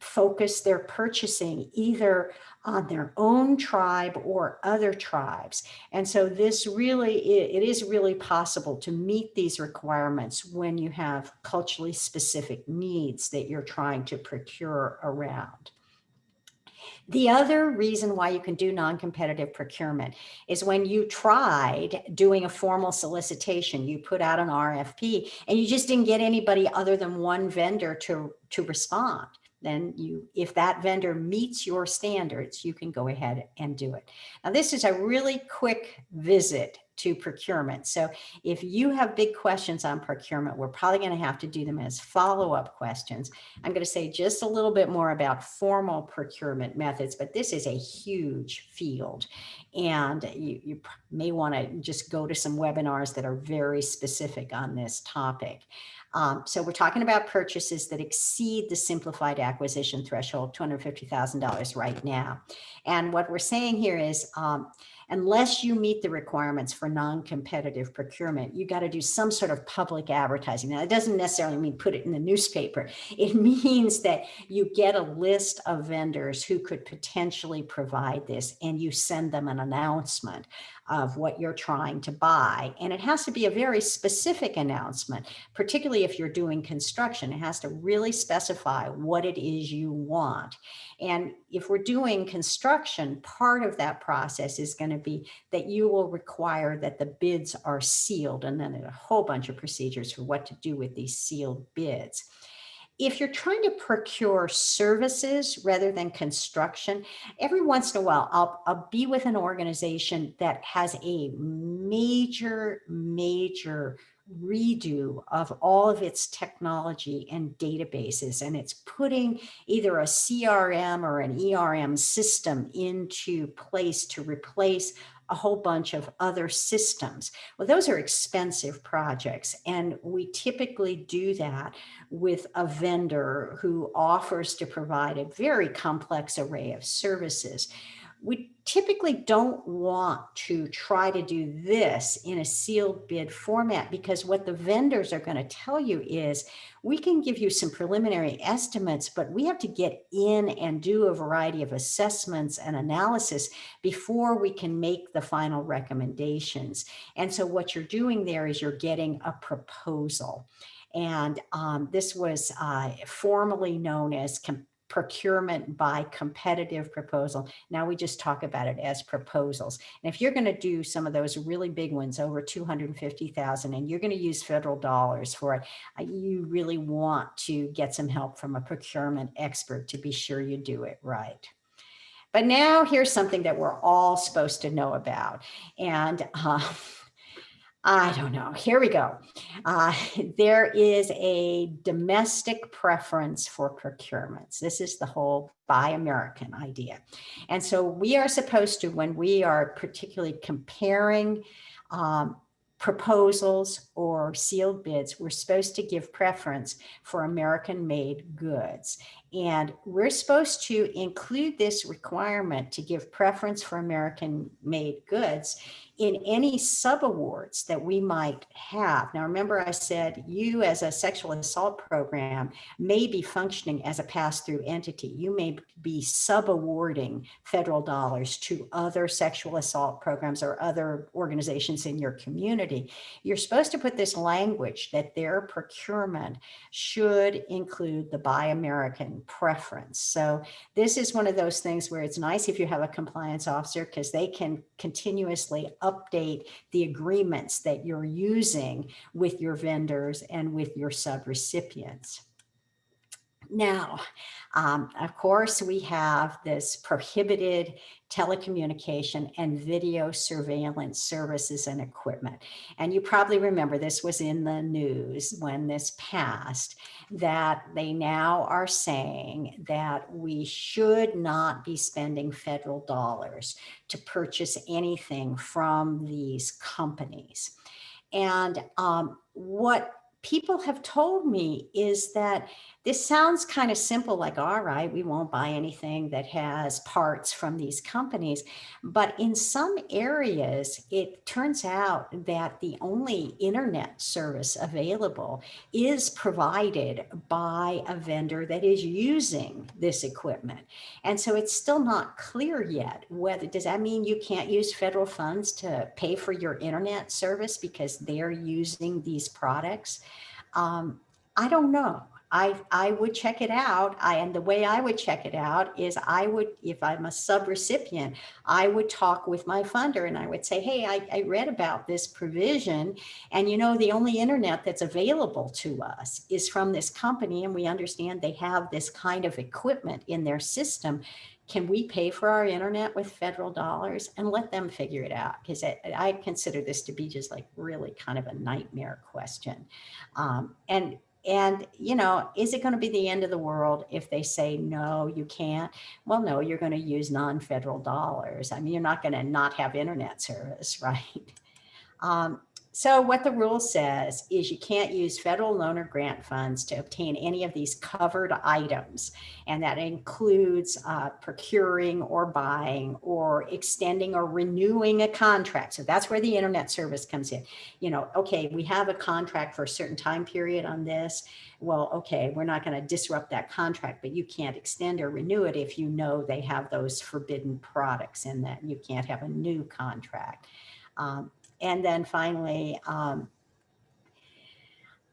focus their purchasing either on their own tribe or other tribes. And so this really, it is really possible to meet these requirements when you have culturally specific needs that you're trying to procure around. The other reason why you can do non-competitive procurement is when you tried doing a formal solicitation, you put out an RFP and you just didn't get anybody other than one vendor to, to respond then you, if that vendor meets your standards, you can go ahead and do it. Now, this is a really quick visit to procurement. So if you have big questions on procurement, we're probably going to have to do them as follow-up questions. I'm going to say just a little bit more about formal procurement methods, but this is a huge field. And you, you may want to just go to some webinars that are very specific on this topic. Um, so we're talking about purchases that exceed the simplified acquisition threshold, $250,000 right now. And what we're saying here is um, unless you meet the requirements for non-competitive procurement, you got to do some sort of public advertising. Now, it doesn't necessarily mean put it in the newspaper. It means that you get a list of vendors who could potentially provide this and you send them an announcement of what you're trying to buy. And it has to be a very specific announcement, particularly if you're doing construction. It has to really specify what it is you want. And if we're doing construction, part of that process is going to be that you will require that the bids are sealed and then a whole bunch of procedures for what to do with these sealed bids. If you're trying to procure services rather than construction, every once in a while, I'll, I'll be with an organization that has a major, major redo of all of its technology and databases and it's putting either a CRM or an ERM system into place to replace a whole bunch of other systems. Well, those are expensive projects and we typically do that with a vendor who offers to provide a very complex array of services we typically don't want to try to do this in a sealed bid format because what the vendors are going to tell you is we can give you some preliminary estimates, but we have to get in and do a variety of assessments and analysis before we can make the final recommendations. And so what you're doing there is you're getting a proposal. And um, this was uh, formerly known as procurement by competitive proposal. Now we just talk about it as proposals. And if you're going to do some of those really big ones over 250,000 and you're going to use federal dollars for it, uh, you really want to get some help from a procurement expert to be sure you do it right. But now here's something that we're all supposed to know about. And uh, I don't know. Here we go. Uh, there is a domestic preference for procurements. This is the whole buy American idea. And so we are supposed to, when we are particularly comparing um, proposals or sealed bids, we're supposed to give preference for American made goods. And we're supposed to include this requirement to give preference for American made goods in any subawards that we might have. Now, remember I said you as a sexual assault program may be functioning as a pass-through entity. You may be subawarding federal dollars to other sexual assault programs or other organizations in your community. You're supposed to put this language that their procurement should include the Buy American preference. So this is one of those things where it's nice if you have a compliance officer because they can continuously update the agreements that you're using with your vendors and with your subrecipients. Now, um, of course, we have this prohibited telecommunication and video surveillance services and equipment. And you probably remember this was in the news when this passed, that they now are saying that we should not be spending federal dollars to purchase anything from these companies. And um, what people have told me is that this sounds kind of simple, like, all right, we won't buy anything that has parts from these companies. But in some areas, it turns out that the only internet service available is provided by a vendor that is using this equipment. And so it's still not clear yet whether, does that mean you can't use federal funds to pay for your internet service because they're using these products? Um, I don't know. I, I would check it out. I, and the way I would check it out is I would, if I'm a subrecipient, I would talk with my funder and I would say, hey, I, I read about this provision and you know, the only internet that's available to us is from this company and we understand they have this kind of equipment in their system can we pay for our internet with federal dollars and let them figure it out? Because I, I consider this to be just like really kind of a nightmare question. Um, and and, you know, is it going to be the end of the world if they say, no, you can't? Well, no, you're going to use non-federal dollars. I mean, you're not going to not have internet service, right? Um, so what the rule says is you can't use federal loan or grant funds to obtain any of these covered items. And that includes uh, procuring or buying or extending or renewing a contract. So that's where the internet service comes in. You know, okay, we have a contract for a certain time period on this. Well, okay, we're not going to disrupt that contract, but you can't extend or renew it if you know they have those forbidden products in that you can't have a new contract. Um, and then finally, um,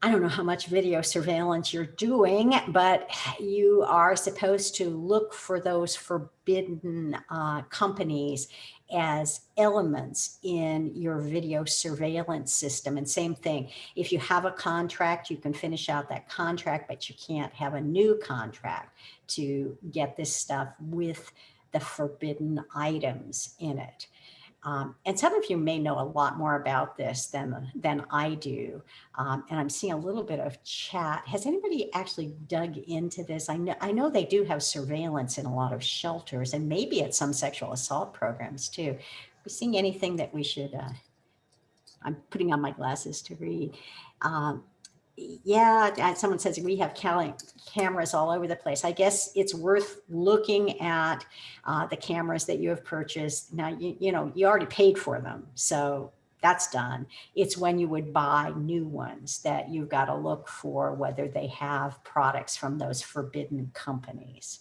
I don't know how much video surveillance you're doing, but you are supposed to look for those forbidden uh, companies as elements in your video surveillance system. And same thing, if you have a contract, you can finish out that contract, but you can't have a new contract to get this stuff with the forbidden items in it. Um, and some of you may know a lot more about this than, than I do. Um, and I'm seeing a little bit of chat. Has anybody actually dug into this? I know, I know they do have surveillance in a lot of shelters and maybe at some sexual assault programs too. Are we seeing anything that we should, uh, I'm putting on my glasses to read. Um, yeah, someone says we have cameras all over the place. I guess it's worth looking at uh, the cameras that you have purchased. Now, you, you know, you already paid for them. So that's done. It's when you would buy new ones that you've got to look for whether they have products from those forbidden companies.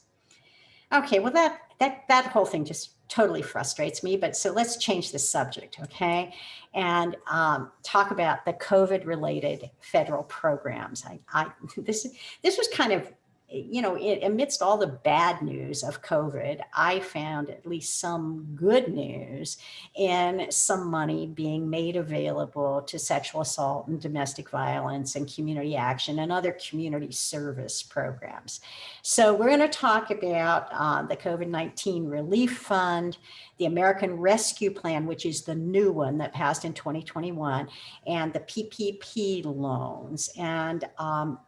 Okay, well, that, that, that whole thing just totally frustrates me, but so let's change the subject, okay? And um, talk about the COVID related federal programs. I, I, this, this was kind of you know, it, amidst all the bad news of COVID, I found at least some good news in some money being made available to sexual assault and domestic violence and community action and other community service programs. So we're going to talk about uh, the COVID-19 Relief Fund, the American Rescue Plan, which is the new one that passed in 2021, and the PPP loans. And um,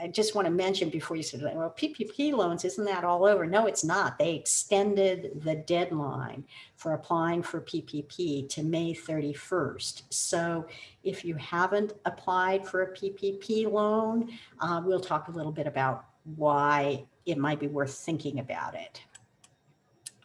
I just want to mention before you said, well, PPP loans, isn't that all over? No, it's not. They extended the deadline for applying for PPP to May 31st. So if you haven't applied for a PPP loan, uh, we'll talk a little bit about why it might be worth thinking about it.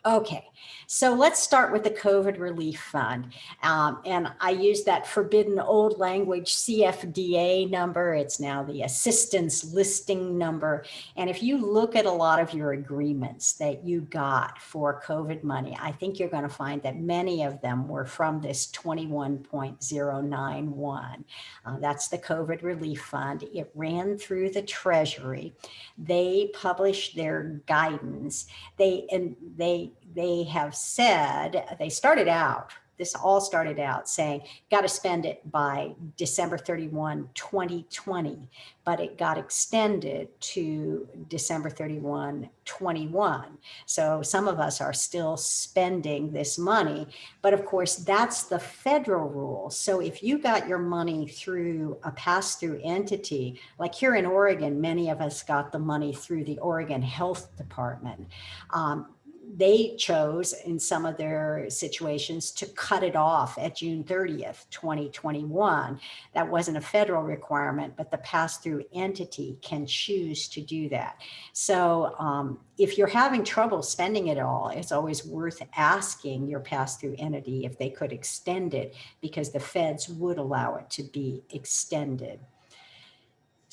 Okay, so let's start with the COVID Relief Fund. Um, and I use that forbidden old language CFDA number. It's now the assistance listing number. And if you look at a lot of your agreements that you got for COVID money, I think you're going to find that many of them were from this 21.091. Uh, that's the COVID Relief Fund. It ran through the Treasury. They published their guidance. They and they they have said, they started out, this all started out saying, got to spend it by December 31, 2020, but it got extended to December 31, 21. So some of us are still spending this money, but of course that's the federal rule. So if you got your money through a pass-through entity, like here in Oregon, many of us got the money through the Oregon Health Department. Um, they chose in some of their situations to cut it off at June 30th, 2021. That wasn't a federal requirement, but the pass-through entity can choose to do that. So um, if you're having trouble spending it all, it's always worth asking your pass-through entity if they could extend it because the feds would allow it to be extended.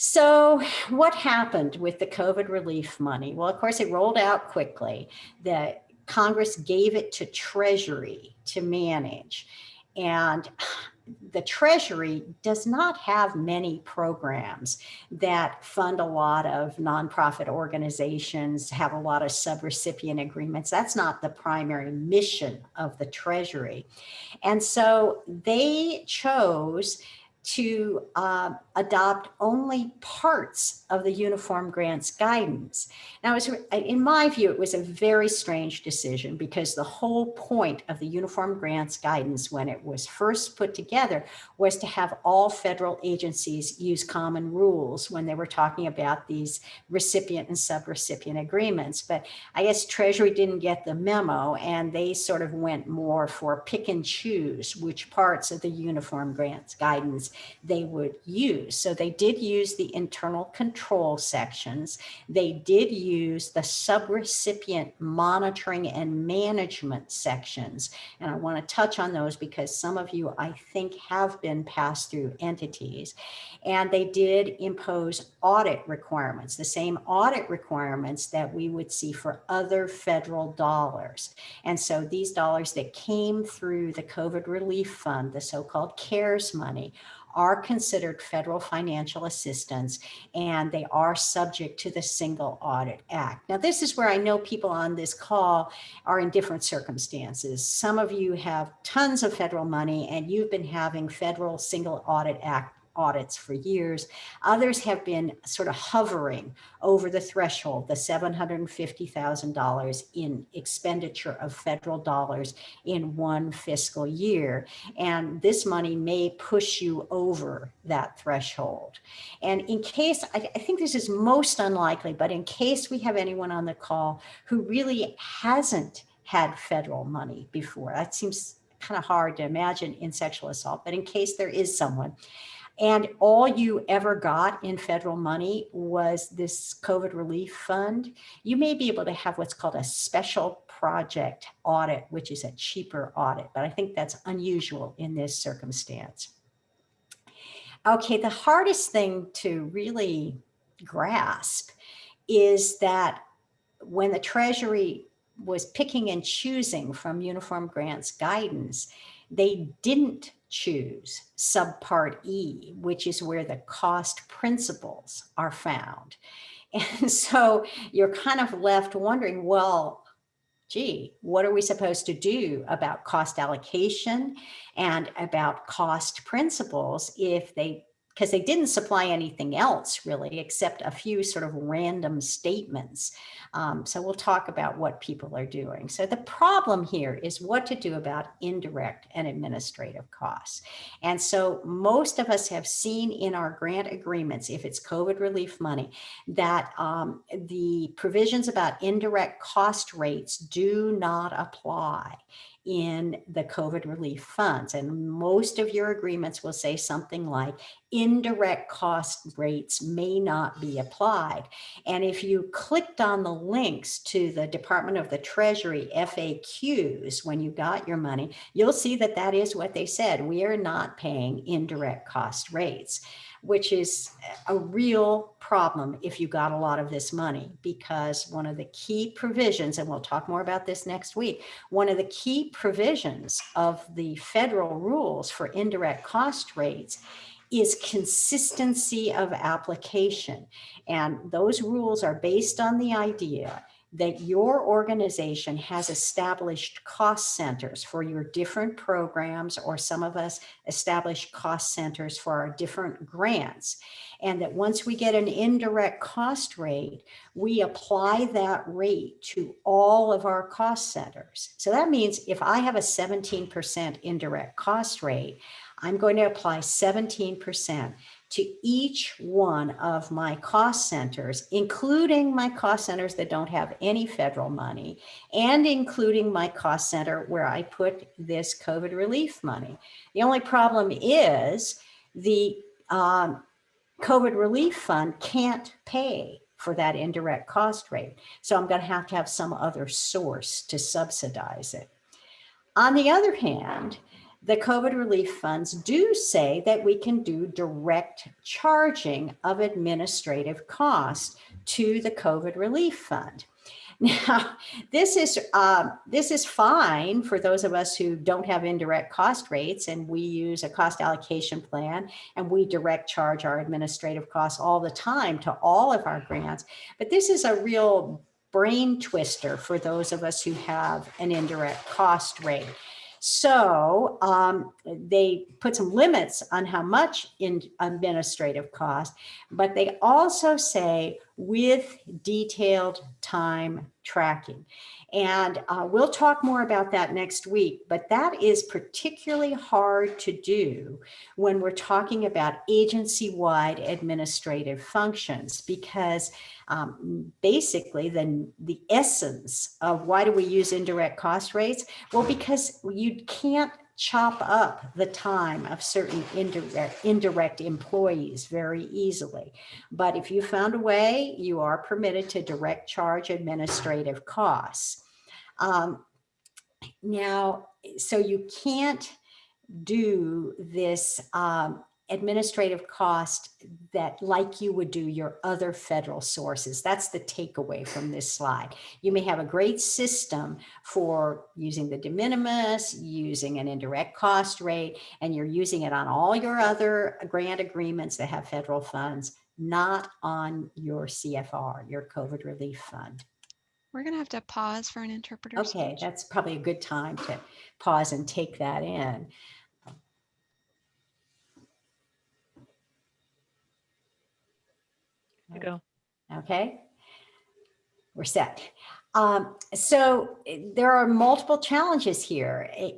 So what happened with the COVID relief money? Well, of course, it rolled out quickly. The Congress gave it to Treasury to manage. And the Treasury does not have many programs that fund a lot of nonprofit organizations, have a lot of subrecipient agreements. That's not the primary mission of the Treasury. And so they chose to uh, adopt only parts of the uniform grants guidance. Now, was, in my view, it was a very strange decision because the whole point of the uniform grants guidance when it was first put together was to have all federal agencies use common rules when they were talking about these recipient and subrecipient agreements. But I guess Treasury didn't get the memo and they sort of went more for pick and choose which parts of the uniform grants guidance they would use. So they did use the internal control sections. They did use the subrecipient monitoring and management sections. And I want to touch on those because some of you, I think, have been passed through entities. And they did impose audit requirements, the same audit requirements that we would see for other federal dollars. And so these dollars that came through the COVID relief fund, the so-called CARES money, are considered federal financial assistance and they are subject to the Single Audit Act. Now, this is where I know people on this call are in different circumstances. Some of you have tons of federal money and you've been having federal Single Audit Act audits for years. Others have been sort of hovering over the threshold, the $750,000 in expenditure of federal dollars in one fiscal year. And this money may push you over that threshold. And in case, I, I think this is most unlikely, but in case we have anyone on the call who really hasn't had federal money before, that seems kind of hard to imagine in sexual assault, but in case there is someone, and all you ever got in federal money was this COVID relief fund, you may be able to have what's called a special project audit, which is a cheaper audit, but I think that's unusual in this circumstance. Okay, the hardest thing to really grasp is that when the Treasury was picking and choosing from uniform grants guidance, they didn't choose subpart E, which is where the cost principles are found. And so you're kind of left wondering, well, gee, what are we supposed to do about cost allocation and about cost principles if they because they didn't supply anything else really, except a few sort of random statements. Um, so we'll talk about what people are doing. So the problem here is what to do about indirect and administrative costs. And so most of us have seen in our grant agreements, if it's COVID relief money, that um, the provisions about indirect cost rates do not apply in the COVID relief funds. And most of your agreements will say something like indirect cost rates may not be applied. And if you clicked on the links to the Department of the Treasury FAQs when you got your money, you'll see that that is what they said. We are not paying indirect cost rates which is a real problem if you got a lot of this money, because one of the key provisions, and we'll talk more about this next week, one of the key provisions of the federal rules for indirect cost rates is consistency of application. And those rules are based on the idea that your organization has established cost centers for your different programs, or some of us establish cost centers for our different grants. And that once we get an indirect cost rate, we apply that rate to all of our cost centers. So that means if I have a 17% indirect cost rate, I'm going to apply 17% to each one of my cost centers, including my cost centers that don't have any federal money, and including my cost center where I put this COVID relief money. The only problem is the um, COVID relief fund can't pay for that indirect cost rate. So I'm going to have to have some other source to subsidize it. On the other hand, the COVID relief funds do say that we can do direct charging of administrative costs to the COVID relief fund. Now, this is uh, this is fine for those of us who don't have indirect cost rates and we use a cost allocation plan and we direct charge our administrative costs all the time to all of our grants. But this is a real brain twister for those of us who have an indirect cost rate So um, they put some limits on how much in administrative cost, but they also say with detailed time tracking. And uh, we'll talk more about that next week, but that is particularly hard to do when we're talking about agency-wide administrative functions because um, basically the, the essence of why do we use indirect cost rates? Well, because you can't chop up the time of certain indirect, indirect employees very easily. But if you found a way, you are permitted to direct charge administrative costs. Um, now, so you can't do this um, administrative cost that like you would do your other federal sources. That's the takeaway from this slide. You may have a great system for using the de minimis, using an indirect cost rate, and you're using it on all your other grant agreements that have federal funds, not on your CFR, your COVID relief fund. We're gonna have to pause for an interpreter. Okay, switch. that's probably a good time to pause and take that in. To go. Okay, we're set. Um, so there are multiple challenges here. Eh,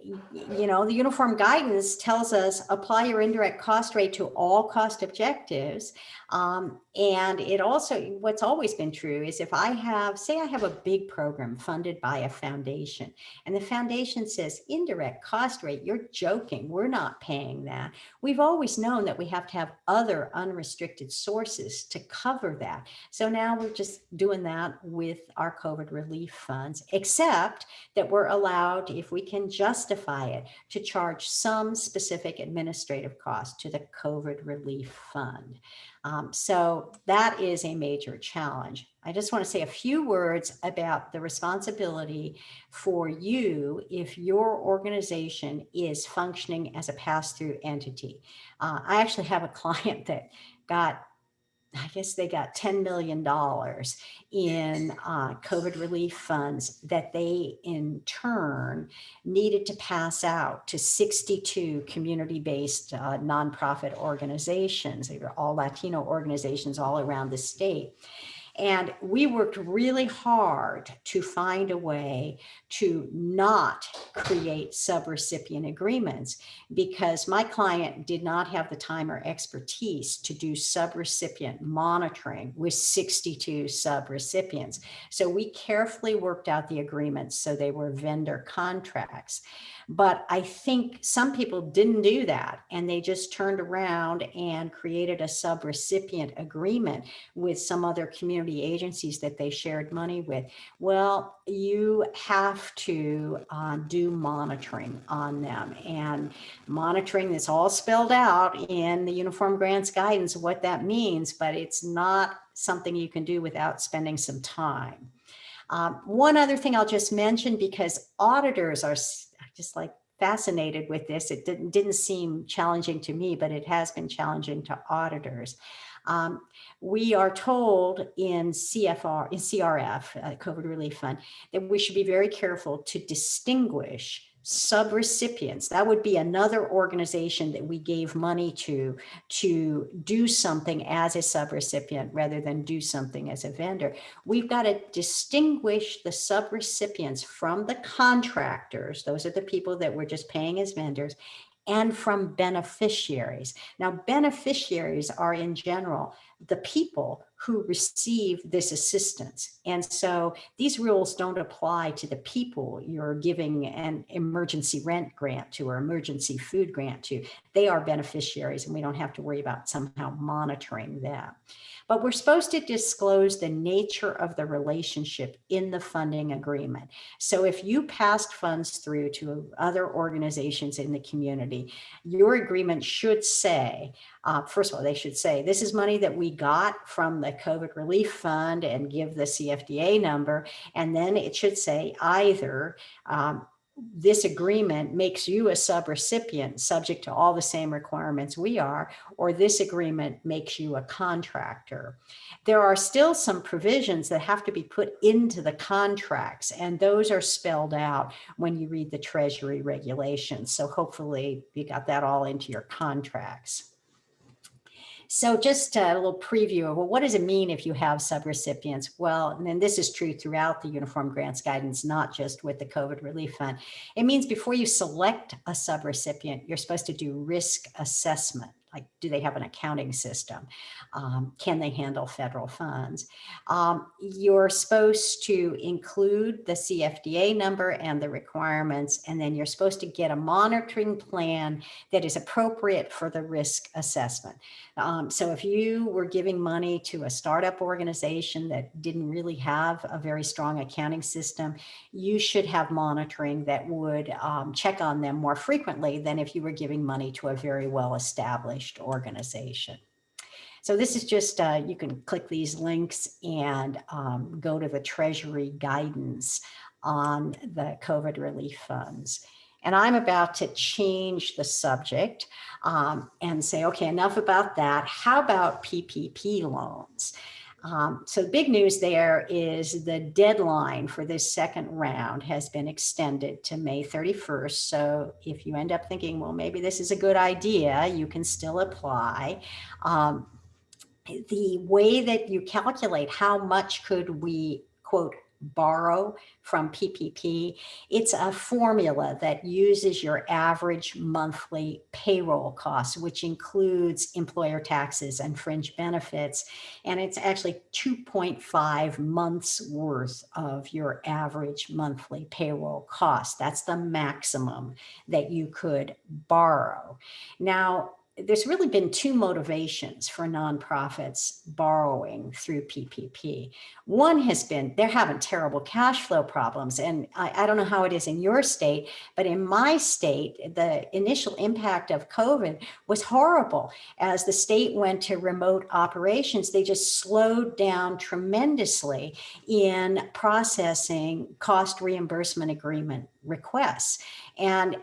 You know, the uniform guidance tells us apply your indirect cost rate to all cost objectives. Um, and it also, what's always been true is if I have, say I have a big program funded by a foundation and the foundation says indirect cost rate, you're joking, we're not paying that. We've always known that we have to have other unrestricted sources to cover that. So now we're just doing that with our COVID relief funds, except that we're allowed, if we can justify it, to charge some specific administrative cost to the COVID relief fund. Um, so that is a major challenge. I just want to say a few words about the responsibility for you if your organization is functioning as a pass-through entity. Uh, I actually have a client that got I guess they got $10 million in uh, COVID relief funds that they in turn needed to pass out to 62 community-based uh, nonprofit organizations. They were all Latino organizations all around the state. And we worked really hard to find a way to not create subrecipient agreements because my client did not have the time or expertise to do subrecipient monitoring with 62 subrecipients. So we carefully worked out the agreements so they were vendor contracts. But I think some people didn't do that and they just turned around and created a subrecipient agreement with some other community agencies that they shared money with. Well, you have to uh, do monitoring on them and monitoring is all spelled out in the Uniform Grants Guidance, what that means, but it's not something you can do without spending some time. Um, one other thing I'll just mention because auditors are just like fascinated with this. It didn't, didn't seem challenging to me, but it has been challenging to auditors. Um, we are told in CFR, in CRF, uh, COVID Relief Fund, that we should be very careful to distinguish subrecipients. That would be another organization that we gave money to to do something as a subrecipient rather than do something as a vendor. We've got to distinguish the subrecipients from the contractors. Those are the people that we're just paying as vendors and from beneficiaries. Now, beneficiaries are in general the people who receive this assistance. And so these rules don't apply to the people you're giving an emergency rent grant to or emergency food grant to. They are beneficiaries and we don't have to worry about somehow monitoring that. But we're supposed to disclose the nature of the relationship in the funding agreement. So if you passed funds through to other organizations in the community, your agreement should say, uh, first of all, they should say, this is money that we got from the COVID relief fund and give the CFDA number. And then it should say either um, this agreement makes you a subrecipient subject to all the same requirements we are, or this agreement makes you a contractor. There are still some provisions that have to be put into the contracts, and those are spelled out when you read the Treasury regulations. So hopefully you got that all into your contracts. So just a little preview of, well, what does it mean if you have subrecipients? Well, and then this is true throughout the Uniform Grants Guidance, not just with the COVID Relief Fund. It means before you select a subrecipient, you're supposed to do risk assessment like do they have an accounting system? Um, can they handle federal funds? Um, you're supposed to include the CFDA number and the requirements, and then you're supposed to get a monitoring plan that is appropriate for the risk assessment. Um, so if you were giving money to a startup organization that didn't really have a very strong accounting system, you should have monitoring that would um, check on them more frequently than if you were giving money to a very well-established organization. So this is just, uh, you can click these links and um, go to the Treasury guidance on the COVID relief funds. And I'm about to change the subject um, and say, okay, enough about that. How about PPP loans? Um, so the big news there is the deadline for this second round has been extended to May 31st. So if you end up thinking, well, maybe this is a good idea, you can still apply. Um, the way that you calculate how much could we quote borrow from PPP. It's a formula that uses your average monthly payroll costs, which includes employer taxes and fringe benefits. And it's actually 2.5 months worth of your average monthly payroll cost. That's the maximum that you could borrow. Now, there's really been two motivations for nonprofits borrowing through PPP. One has been they're having terrible cash flow problems. And I, I, don't know how it is in your state, but in my state, the initial impact of COVID was horrible. As the state went to remote operations, they just slowed down tremendously in processing cost reimbursement agreement requests. And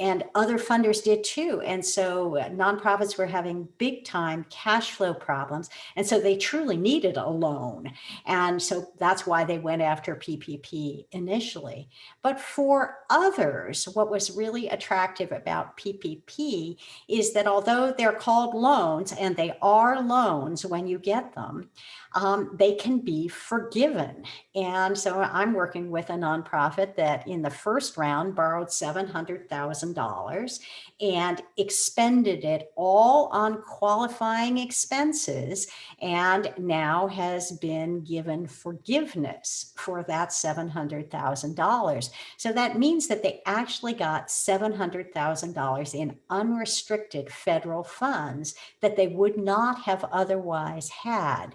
and other funders did too. And so uh, nonprofits were having big time cash flow problems. And so they truly needed a loan. And so that's why they went after ppp initially. But for others what was really attractive about ppp is that although they're called loans and they are loans when you get them um, they can be forgiven. And so I'm working with a nonprofit that in the first round borrowed $700,000 and expended it all on qualifying expenses and now has been given forgiveness for that $700,000. So that means that they actually got $700,000 in unrestricted federal funds that they would not have otherwise had.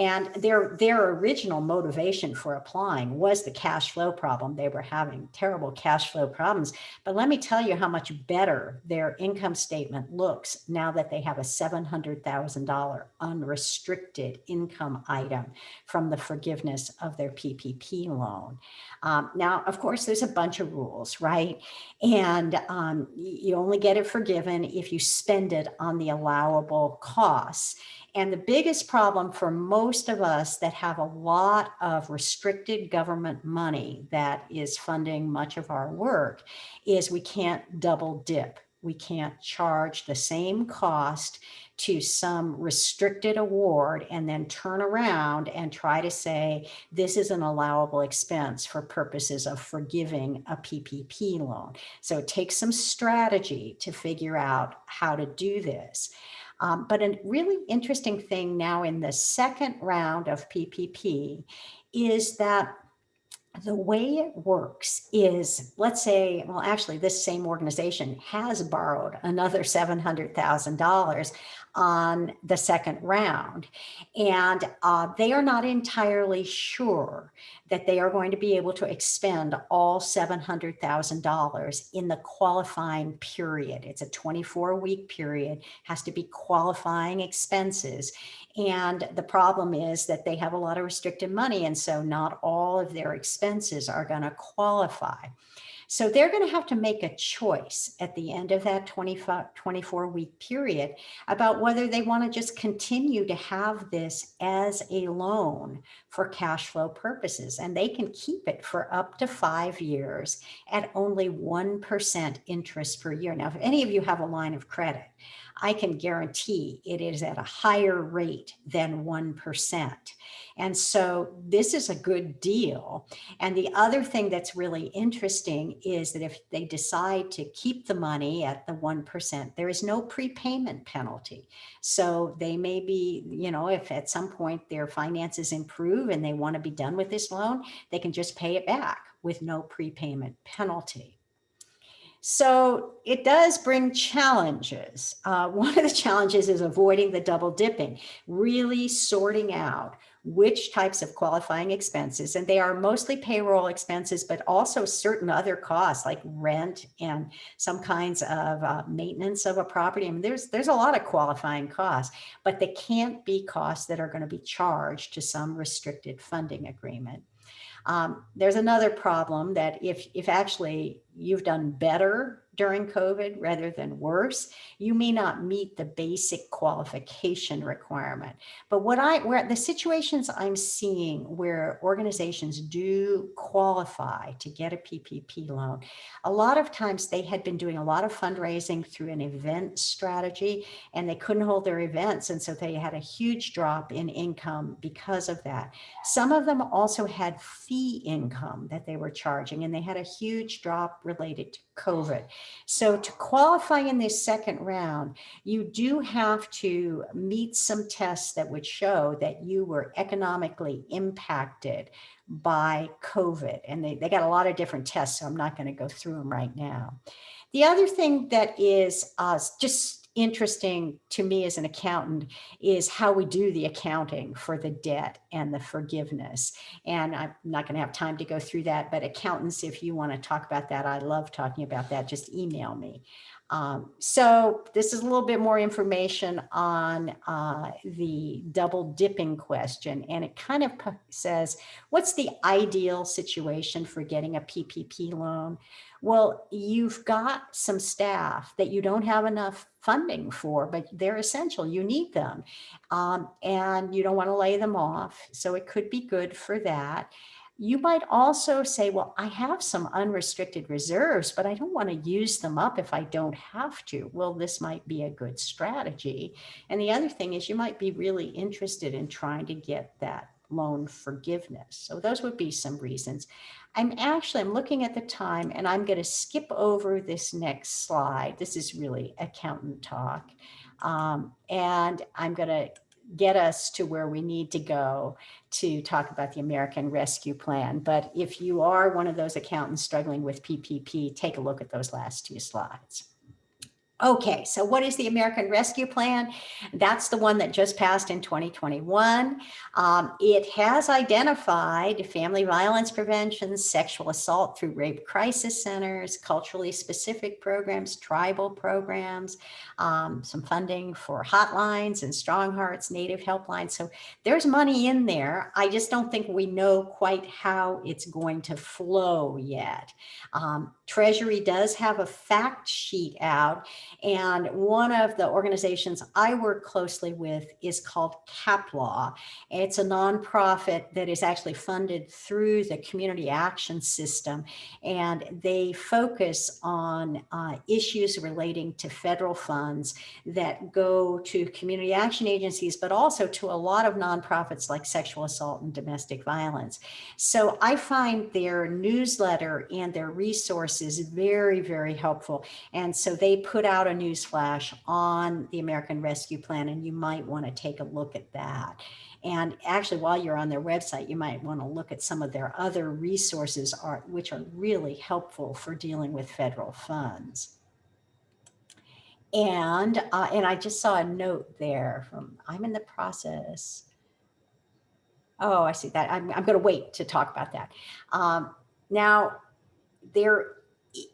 And their, their original motivation for applying was the cash flow problem. They were having terrible cash flow problems. But let me tell you how much better their income statement looks now that they have a $700,000 unrestricted income item from the forgiveness of their PPP loan. Um, now, of course, there's a bunch of rules, right? And um, you only get it forgiven if you spend it on the allowable costs. And the biggest problem for most of us that have a lot of restricted government money that is funding much of our work is we can't double dip. We can't charge the same cost to some restricted award and then turn around and try to say this is an allowable expense for purposes of forgiving a PPP loan. So it takes some strategy to figure out how to do this. Um, but a really interesting thing now in the second round of PPP is that the way it works is, let's say, well, actually, this same organization has borrowed another $700,000 on the second round. And uh, they are not entirely sure that they are going to be able to expend all $700,000 in the qualifying period. It's a 24 week period, has to be qualifying expenses. And the problem is that they have a lot of restricted money. And so not all of their expenses are going to qualify. So they're going to have to make a choice at the end of that 25, 24 week period about whether they want to just continue to have this as a loan for cash flow purposes. And they can keep it for up to five years at only 1% interest per year. Now, if any of you have a line of credit, I can guarantee it is at a higher rate than 1%. And so this is a good deal. And the other thing that's really interesting is that if they decide to keep the money at the 1%, there is no prepayment penalty. So they may be, you know, if at some point their finances improve and they want to be done with this loan, they can just pay it back with no prepayment penalty. So it does bring challenges. Uh, one of the challenges is avoiding the double dipping, really sorting out which types of qualifying expenses, and they are mostly payroll expenses, but also certain other costs like rent and some kinds of uh, maintenance of a property. I mean, there's, there's a lot of qualifying costs, but they can't be costs that are going to be charged to some restricted funding agreement. Um, there's another problem that if, if actually you've done better during COVID rather than worse, you may not meet the basic qualification requirement. But what I, where the situations I'm seeing where organizations do qualify to get a PPP loan, a lot of times they had been doing a lot of fundraising through an event strategy and they couldn't hold their events. And so they had a huge drop in income because of that. Some of them also had fee income that they were charging and they had a huge drop related to COVID. So to qualify in this second round, you do have to meet some tests that would show that you were economically impacted by COVID. And they, they got a lot of different tests, so I'm not going to go through them right now. The other thing that is uh, just interesting to me as an accountant is how we do the accounting for the debt and the forgiveness. And I'm not going to have time to go through that, but accountants, if you want to talk about that, I love talking about that. Just email me. Um, so this is a little bit more information on uh, the double dipping question. And it kind of says, what's the ideal situation for getting a PPP loan? Well, you've got some staff that you don't have enough funding for, but they're essential. You need them. Um, and you don't want to lay them off. So it could be good for that. You might also say, well, I have some unrestricted reserves, but I don't want to use them up if I don't have to. Well, this might be a good strategy. And the other thing is you might be really interested in trying to get that loan forgiveness. So those would be some reasons. I'm actually, I'm looking at the time and I'm going to skip over this next slide. This is really accountant talk. Um, and I'm going to get us to where we need to go to talk about the American Rescue Plan. But if you are one of those accountants struggling with PPP, take a look at those last two slides. Okay, so what is the American Rescue Plan? That's the one that just passed in 2021. Um, it has identified family violence prevention, sexual assault through rape crisis centers, culturally specific programs, tribal programs, um, some funding for hotlines and Strong Hearts, Native helplines. So there's money in there. I just don't think we know quite how it's going to flow yet. Um, Treasury does have a fact sheet out and one of the organizations I work closely with is called CapLaw. It's a nonprofit that is actually funded through the community action system and they focus on uh, issues relating to federal funds that go to community action agencies, but also to a lot of nonprofits like sexual assault and domestic violence. So I find their newsletter and their resources is very, very helpful. And so they put out a news flash on the American Rescue Plan, and you might want to take a look at that. And actually, while you're on their website, you might want to look at some of their other resources, are, which are really helpful for dealing with federal funds. And, uh, and I just saw a note there from, I'm in the process. Oh, I see that. I'm, I'm going to wait to talk about that. Um, now, there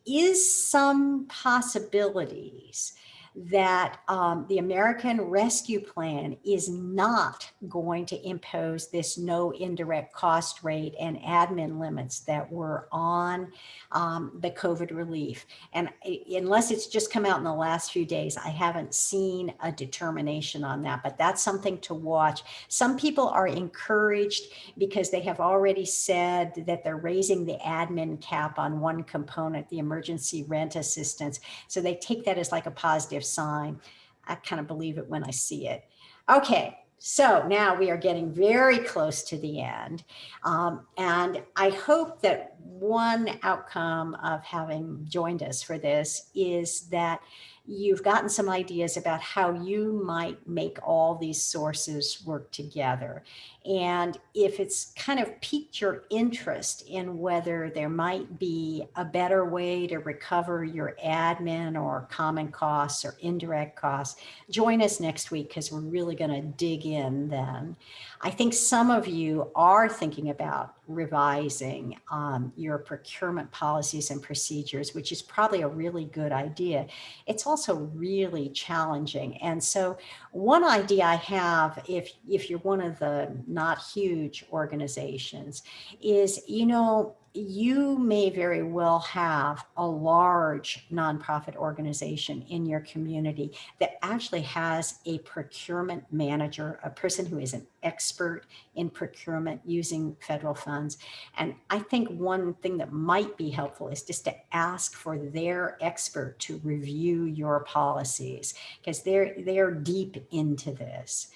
is some possibilities that um, the American Rescue Plan is not going to impose this no indirect cost rate and admin limits that were on um, the COVID relief. And unless it's just come out in the last few days, I haven't seen a determination on that, but that's something to watch. Some people are encouraged because they have already said that they're raising the admin cap on one component, the emergency rent assistance. So they take that as like a positive sign. I kind of believe it when I see it. Okay, so now we are getting very close to the end. Um, and I hope that one outcome of having joined us for this is that you've gotten some ideas about how you might make all these sources work together. And if it's kind of piqued your interest in whether there might be a better way to recover your admin or common costs or indirect costs, join us next week because we're really going to dig in then. I think some of you are thinking about revising um, your procurement policies and procedures, which is probably a really good idea. It's also really challenging. And so one idea I have, if, if you're one of the not huge organizations, is, you know, you may very well have a large nonprofit organization in your community that actually has a procurement manager, a person who is an expert in procurement using federal funds. And I think one thing that might be helpful is just to ask for their expert to review your policies because they're they're deep into this.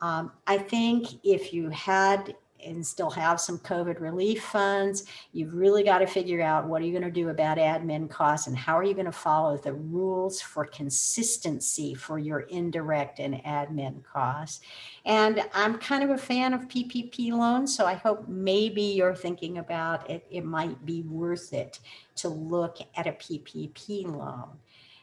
Um, I think if you had and still have some COVID relief funds, you've really got to figure out what are you going to do about admin costs and how are you going to follow the rules for consistency for your indirect and admin costs. And I'm kind of a fan of PPP loans, so I hope maybe you're thinking about it. It might be worth it to look at a PPP loan.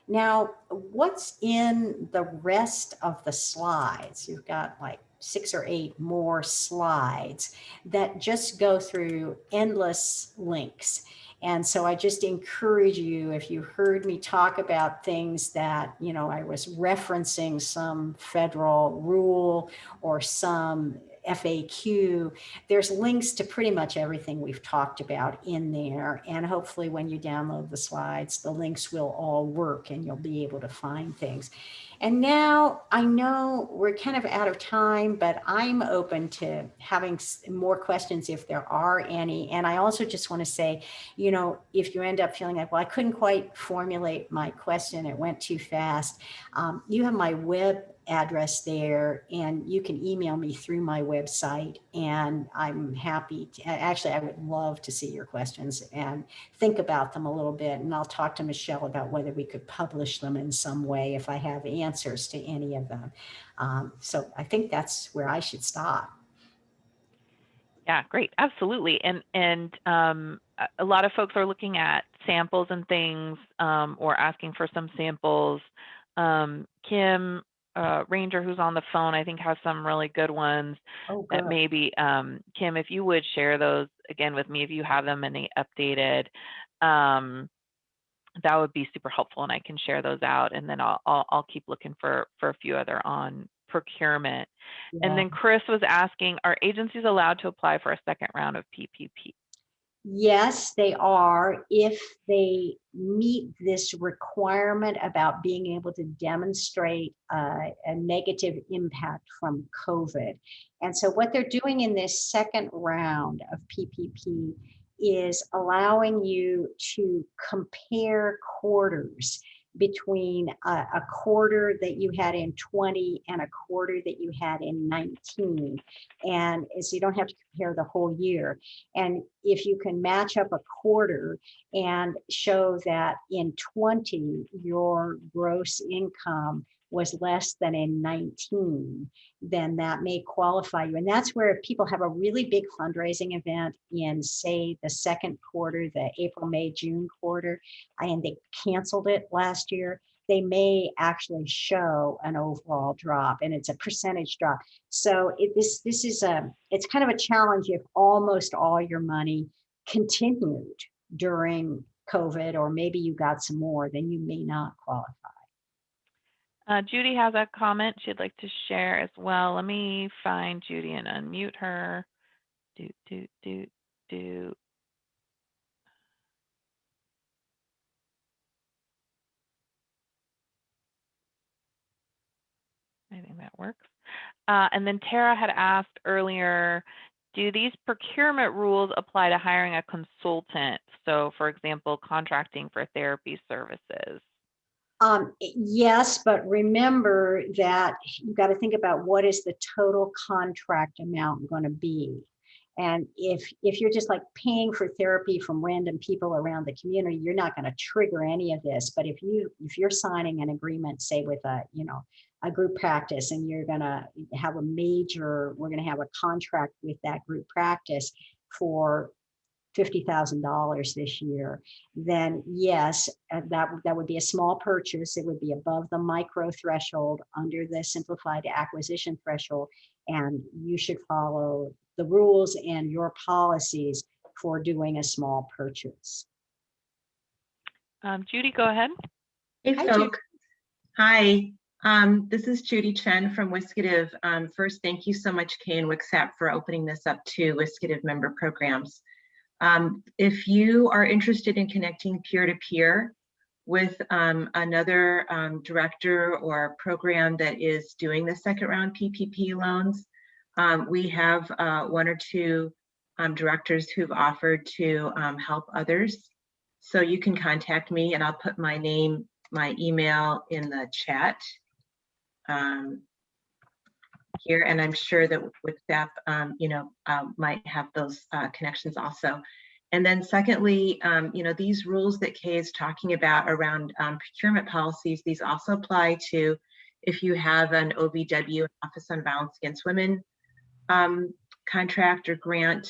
Now, what's in the rest of the slides? You've got like six or eight more slides that just go through endless links. And so I just encourage you, if you heard me talk about things that, you know, I was referencing some federal rule or some FAQ, there's links to pretty much everything we've talked about in there. And hopefully when you download the slides, the links will all work and you'll be able to find things. And now I know we're kind of out of time, but I'm open to having more questions if there are any. And I also just want to say, you know, if you end up feeling like, well, I couldn't quite formulate my question, it went too fast, um, you have my web address there and you can email me through my website and I'm happy to, actually I would love to see your questions and think about them a little bit and I'll talk to Michelle about whether we could publish them in some way if I have answers to any of them. Um, so I think that's where I should stop. Yeah, great. Absolutely. And and um, a lot of folks are looking at samples and things um, or asking for some samples. Um, Kim uh, Ranger, who's on the phone, I think has some really good ones Oh, that maybe, um, Kim, if you would share those again with me, if you have them any updated, um, that would be super helpful and I can share those out and then I'll, I'll, I'll keep looking for, for a few other on procurement. And then Chris was asking, are agencies allowed to apply for a second round of PPP? Yes, they are if they meet this requirement about being able to demonstrate uh, a negative impact from COVID. And so what they're doing in this second round of PPP is allowing you to compare quarters between a, a quarter that you had in 20 and a quarter that you had in 19. And so you don't have to compare the whole year. And if you can match up a quarter and show that in 20, your gross income was less than a 19, then that may qualify you. And that's where people have a really big fundraising event in, say, the second quarter, the April, May, June quarter, and they canceled it last year, they may actually show an overall drop and it's a percentage drop. So it, this, this is a, it's kind of a challenge if almost all your money continued during COVID, or maybe you got some more, then you may not qualify. Uh, Judy has a comment she'd like to share as well. Let me find Judy and unmute her. Do, do, do, do. I think that works. Uh, and then Tara had asked earlier, do these procurement rules apply to hiring a consultant? So for example, contracting for therapy services. Um, yes, but remember that you've got to think about what is the total contract amount going to be. And if if you're just like paying for therapy from random people around the community, you're not going to trigger any of this. But if you if you're signing an agreement, say with a you know a group practice, and you're going to have a major, we're going to have a contract with that group practice for $50,000 this year, then yes, uh, that, that would be a small purchase. It would be above the micro threshold under the simplified acquisition threshold. And you should follow the rules and your policies for doing a small purchase. Um, Judy, go ahead. Hey, Hi, folk. Hi, um, this is Judy Chen from WSCADV. Um, first, thank you so much, Kay and WCSAP, for opening this up to WSCADV member programs. Um, if you are interested in connecting peer-to-peer with um, another um, director or program that is doing the second round PPP loans, um, we have uh, one or two um, directors who've offered to um, help others. So you can contact me and I'll put my name, my email in the chat here, and I'm sure that with that, um, you know, um, might have those uh, connections also. And then secondly, um, you know, these rules that Kay is talking about around um, procurement policies, these also apply to if you have an OVW, Office on Violence Against Women um, contract or grant,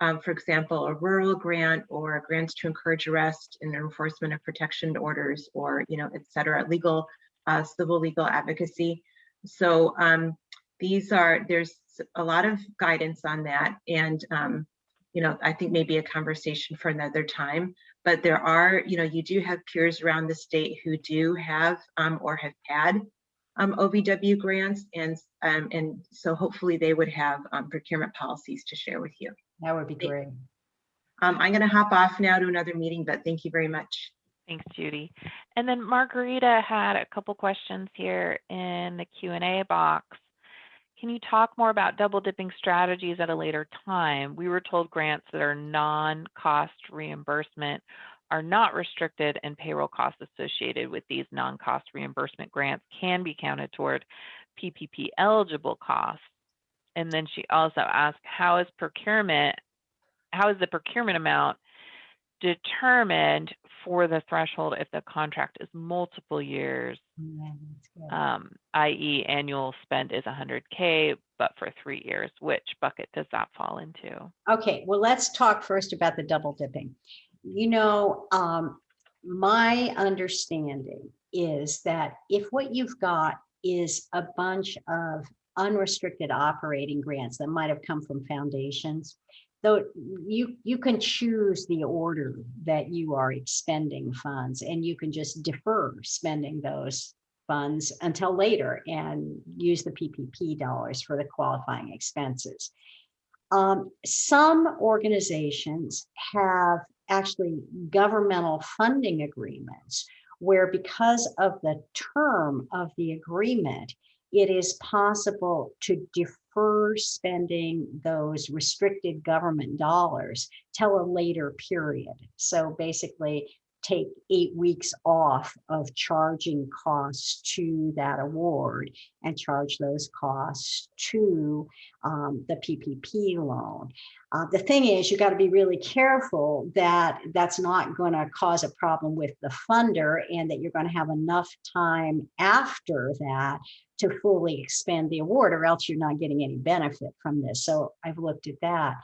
um, for example, a rural grant or grants to encourage arrest and enforcement of protection orders or, you know, et cetera, legal, uh, civil legal advocacy. So um, these are, there's a lot of guidance on that. And, um, you know, I think maybe a conversation for another time, but there are, you know, you do have peers around the state who do have um, or have had um, OVW grants. And, um, and so hopefully they would have um, procurement policies to share with you. That would be Thank- great. Um, I'm gonna hop off now to another meeting, but thank you very much. Thanks, Judy. And then Margarita had a couple questions here in the Q and A box. Can you talk more about double dipping strategies at a later time? We were told grants that are non-cost reimbursement are not restricted and payroll costs associated with these non-cost reimbursement grants can be counted toward PPP eligible costs. And then she also asked, how is procurement, how is the procurement amount determined for the threshold if the contract is multiple years, Yeah, um, i.e. annual spend is 100K, but for three years, which bucket does that fall into? Okay, well, let's talk first about the double dipping. You know, um, my understanding is that if what you've got is a bunch of unrestricted operating grants that might have come from foundations, though you you can choose the order that you are expending funds and you can just defer spending those funds until later and use the PPP dollars for the qualifying expenses. Um, some organizations have actually governmental funding agreements where because of the term of the agreement, it is possible to defer spending those restricted government dollars till a later period. So basically take eight weeks off of charging costs to that award and charge those costs to um, the PPP loan. Uh, the thing is, you got to be really careful that that's not going to cause a problem with the funder and that you're going to have enough time after that to fully expend the award or else you're not getting any benefit from this. So I've looked at that.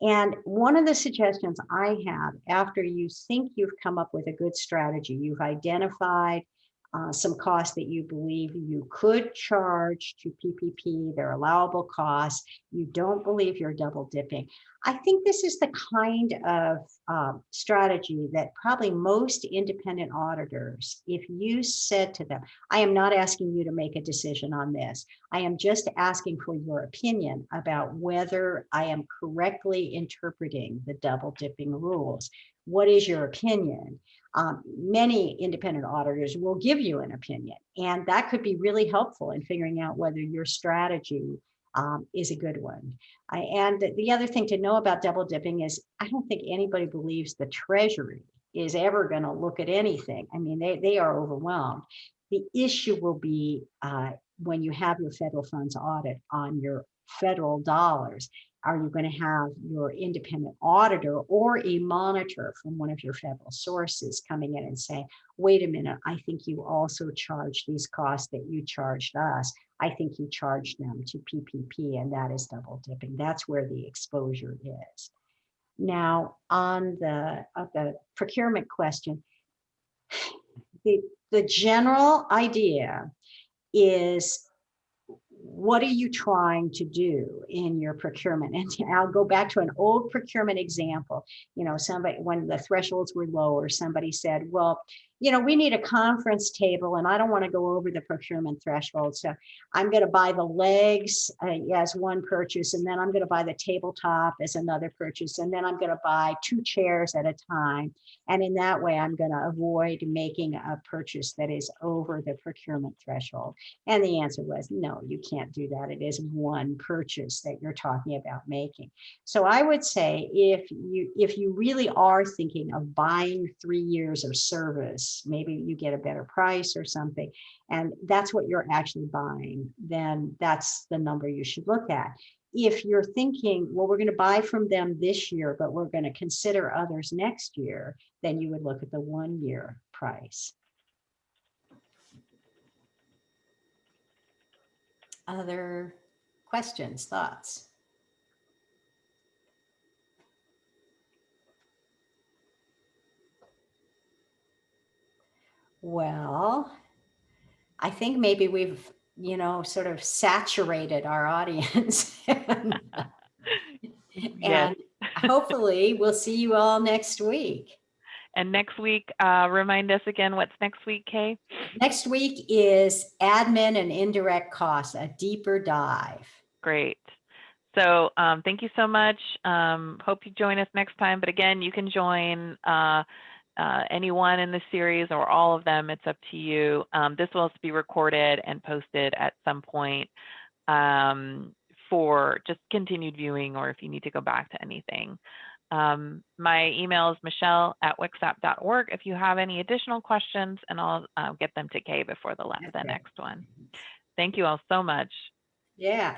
And one of the suggestions I have after you think you've come up with a good strategy, you've identified uh, some costs that you believe you could charge to PPP, they're allowable costs. You don't believe you're double dipping. I think this is the kind of um, strategy that probably most independent auditors, if you said to them, I am not asking you to make a decision on this. I am just asking for your opinion about whether I am correctly interpreting the double dipping rules. What is your opinion? Um, many independent auditors will give you an opinion, and that could be really helpful in figuring out whether your strategy um, is a good one. I, and the other thing to know about double dipping is I don't think anybody believes the Treasury is ever going to look at anything. I mean, they, they are overwhelmed. The issue will be uh, when you have your federal funds audit on your federal dollars. Are you going to have your independent auditor or a monitor from one of your federal sources coming in and say, wait a minute, I think you also charged these costs that you charged us. I think you charged them to PPP and that is double dipping. That's where the exposure is. Now, on the, uh, the procurement question, the, the general idea is what are you trying to do in your procurement? And I'll go back to an old procurement example. You know, somebody, when the thresholds were lower, somebody said, well, you know, we need a conference table and I don't want to go over the procurement threshold. So I'm going to buy the legs uh, as one purchase, and then I'm going to buy the tabletop as another purchase, and then I'm going to buy two chairs at a time. And in that way, I'm going to avoid making a purchase that is over the procurement threshold. And the answer was, no, you can't do that. It is one purchase that you're talking about making. So I would say if you if you really are thinking of buying three years of service, maybe you get a better price or something, and that's what you're actually buying, then that's the number you should look at. If you're thinking, well, we're going to buy from them this year, but we're going to consider others next year, then you would look at the one year price. Other questions, thoughts? Well, I think maybe we've, you know, sort of saturated our audience. and Yes. and hopefully we'll see you all next week. And next week, uh, remind us again, what's next week, Kay? Next week is admin and indirect costs, a deeper dive. Great. So um, thank you so much. Um, hope you join us next time. But again, you can join uh, uh, anyone in the series or all of them. It's up to you. Um, this will also be recorded and posted at some point um, for just continued viewing or if you need to go back to anything. Um, my email is michelle at wcsap.org if you have any additional questions, and I'll uh, get them to Kay before the, la- the next one. Thank you all so much. Yeah.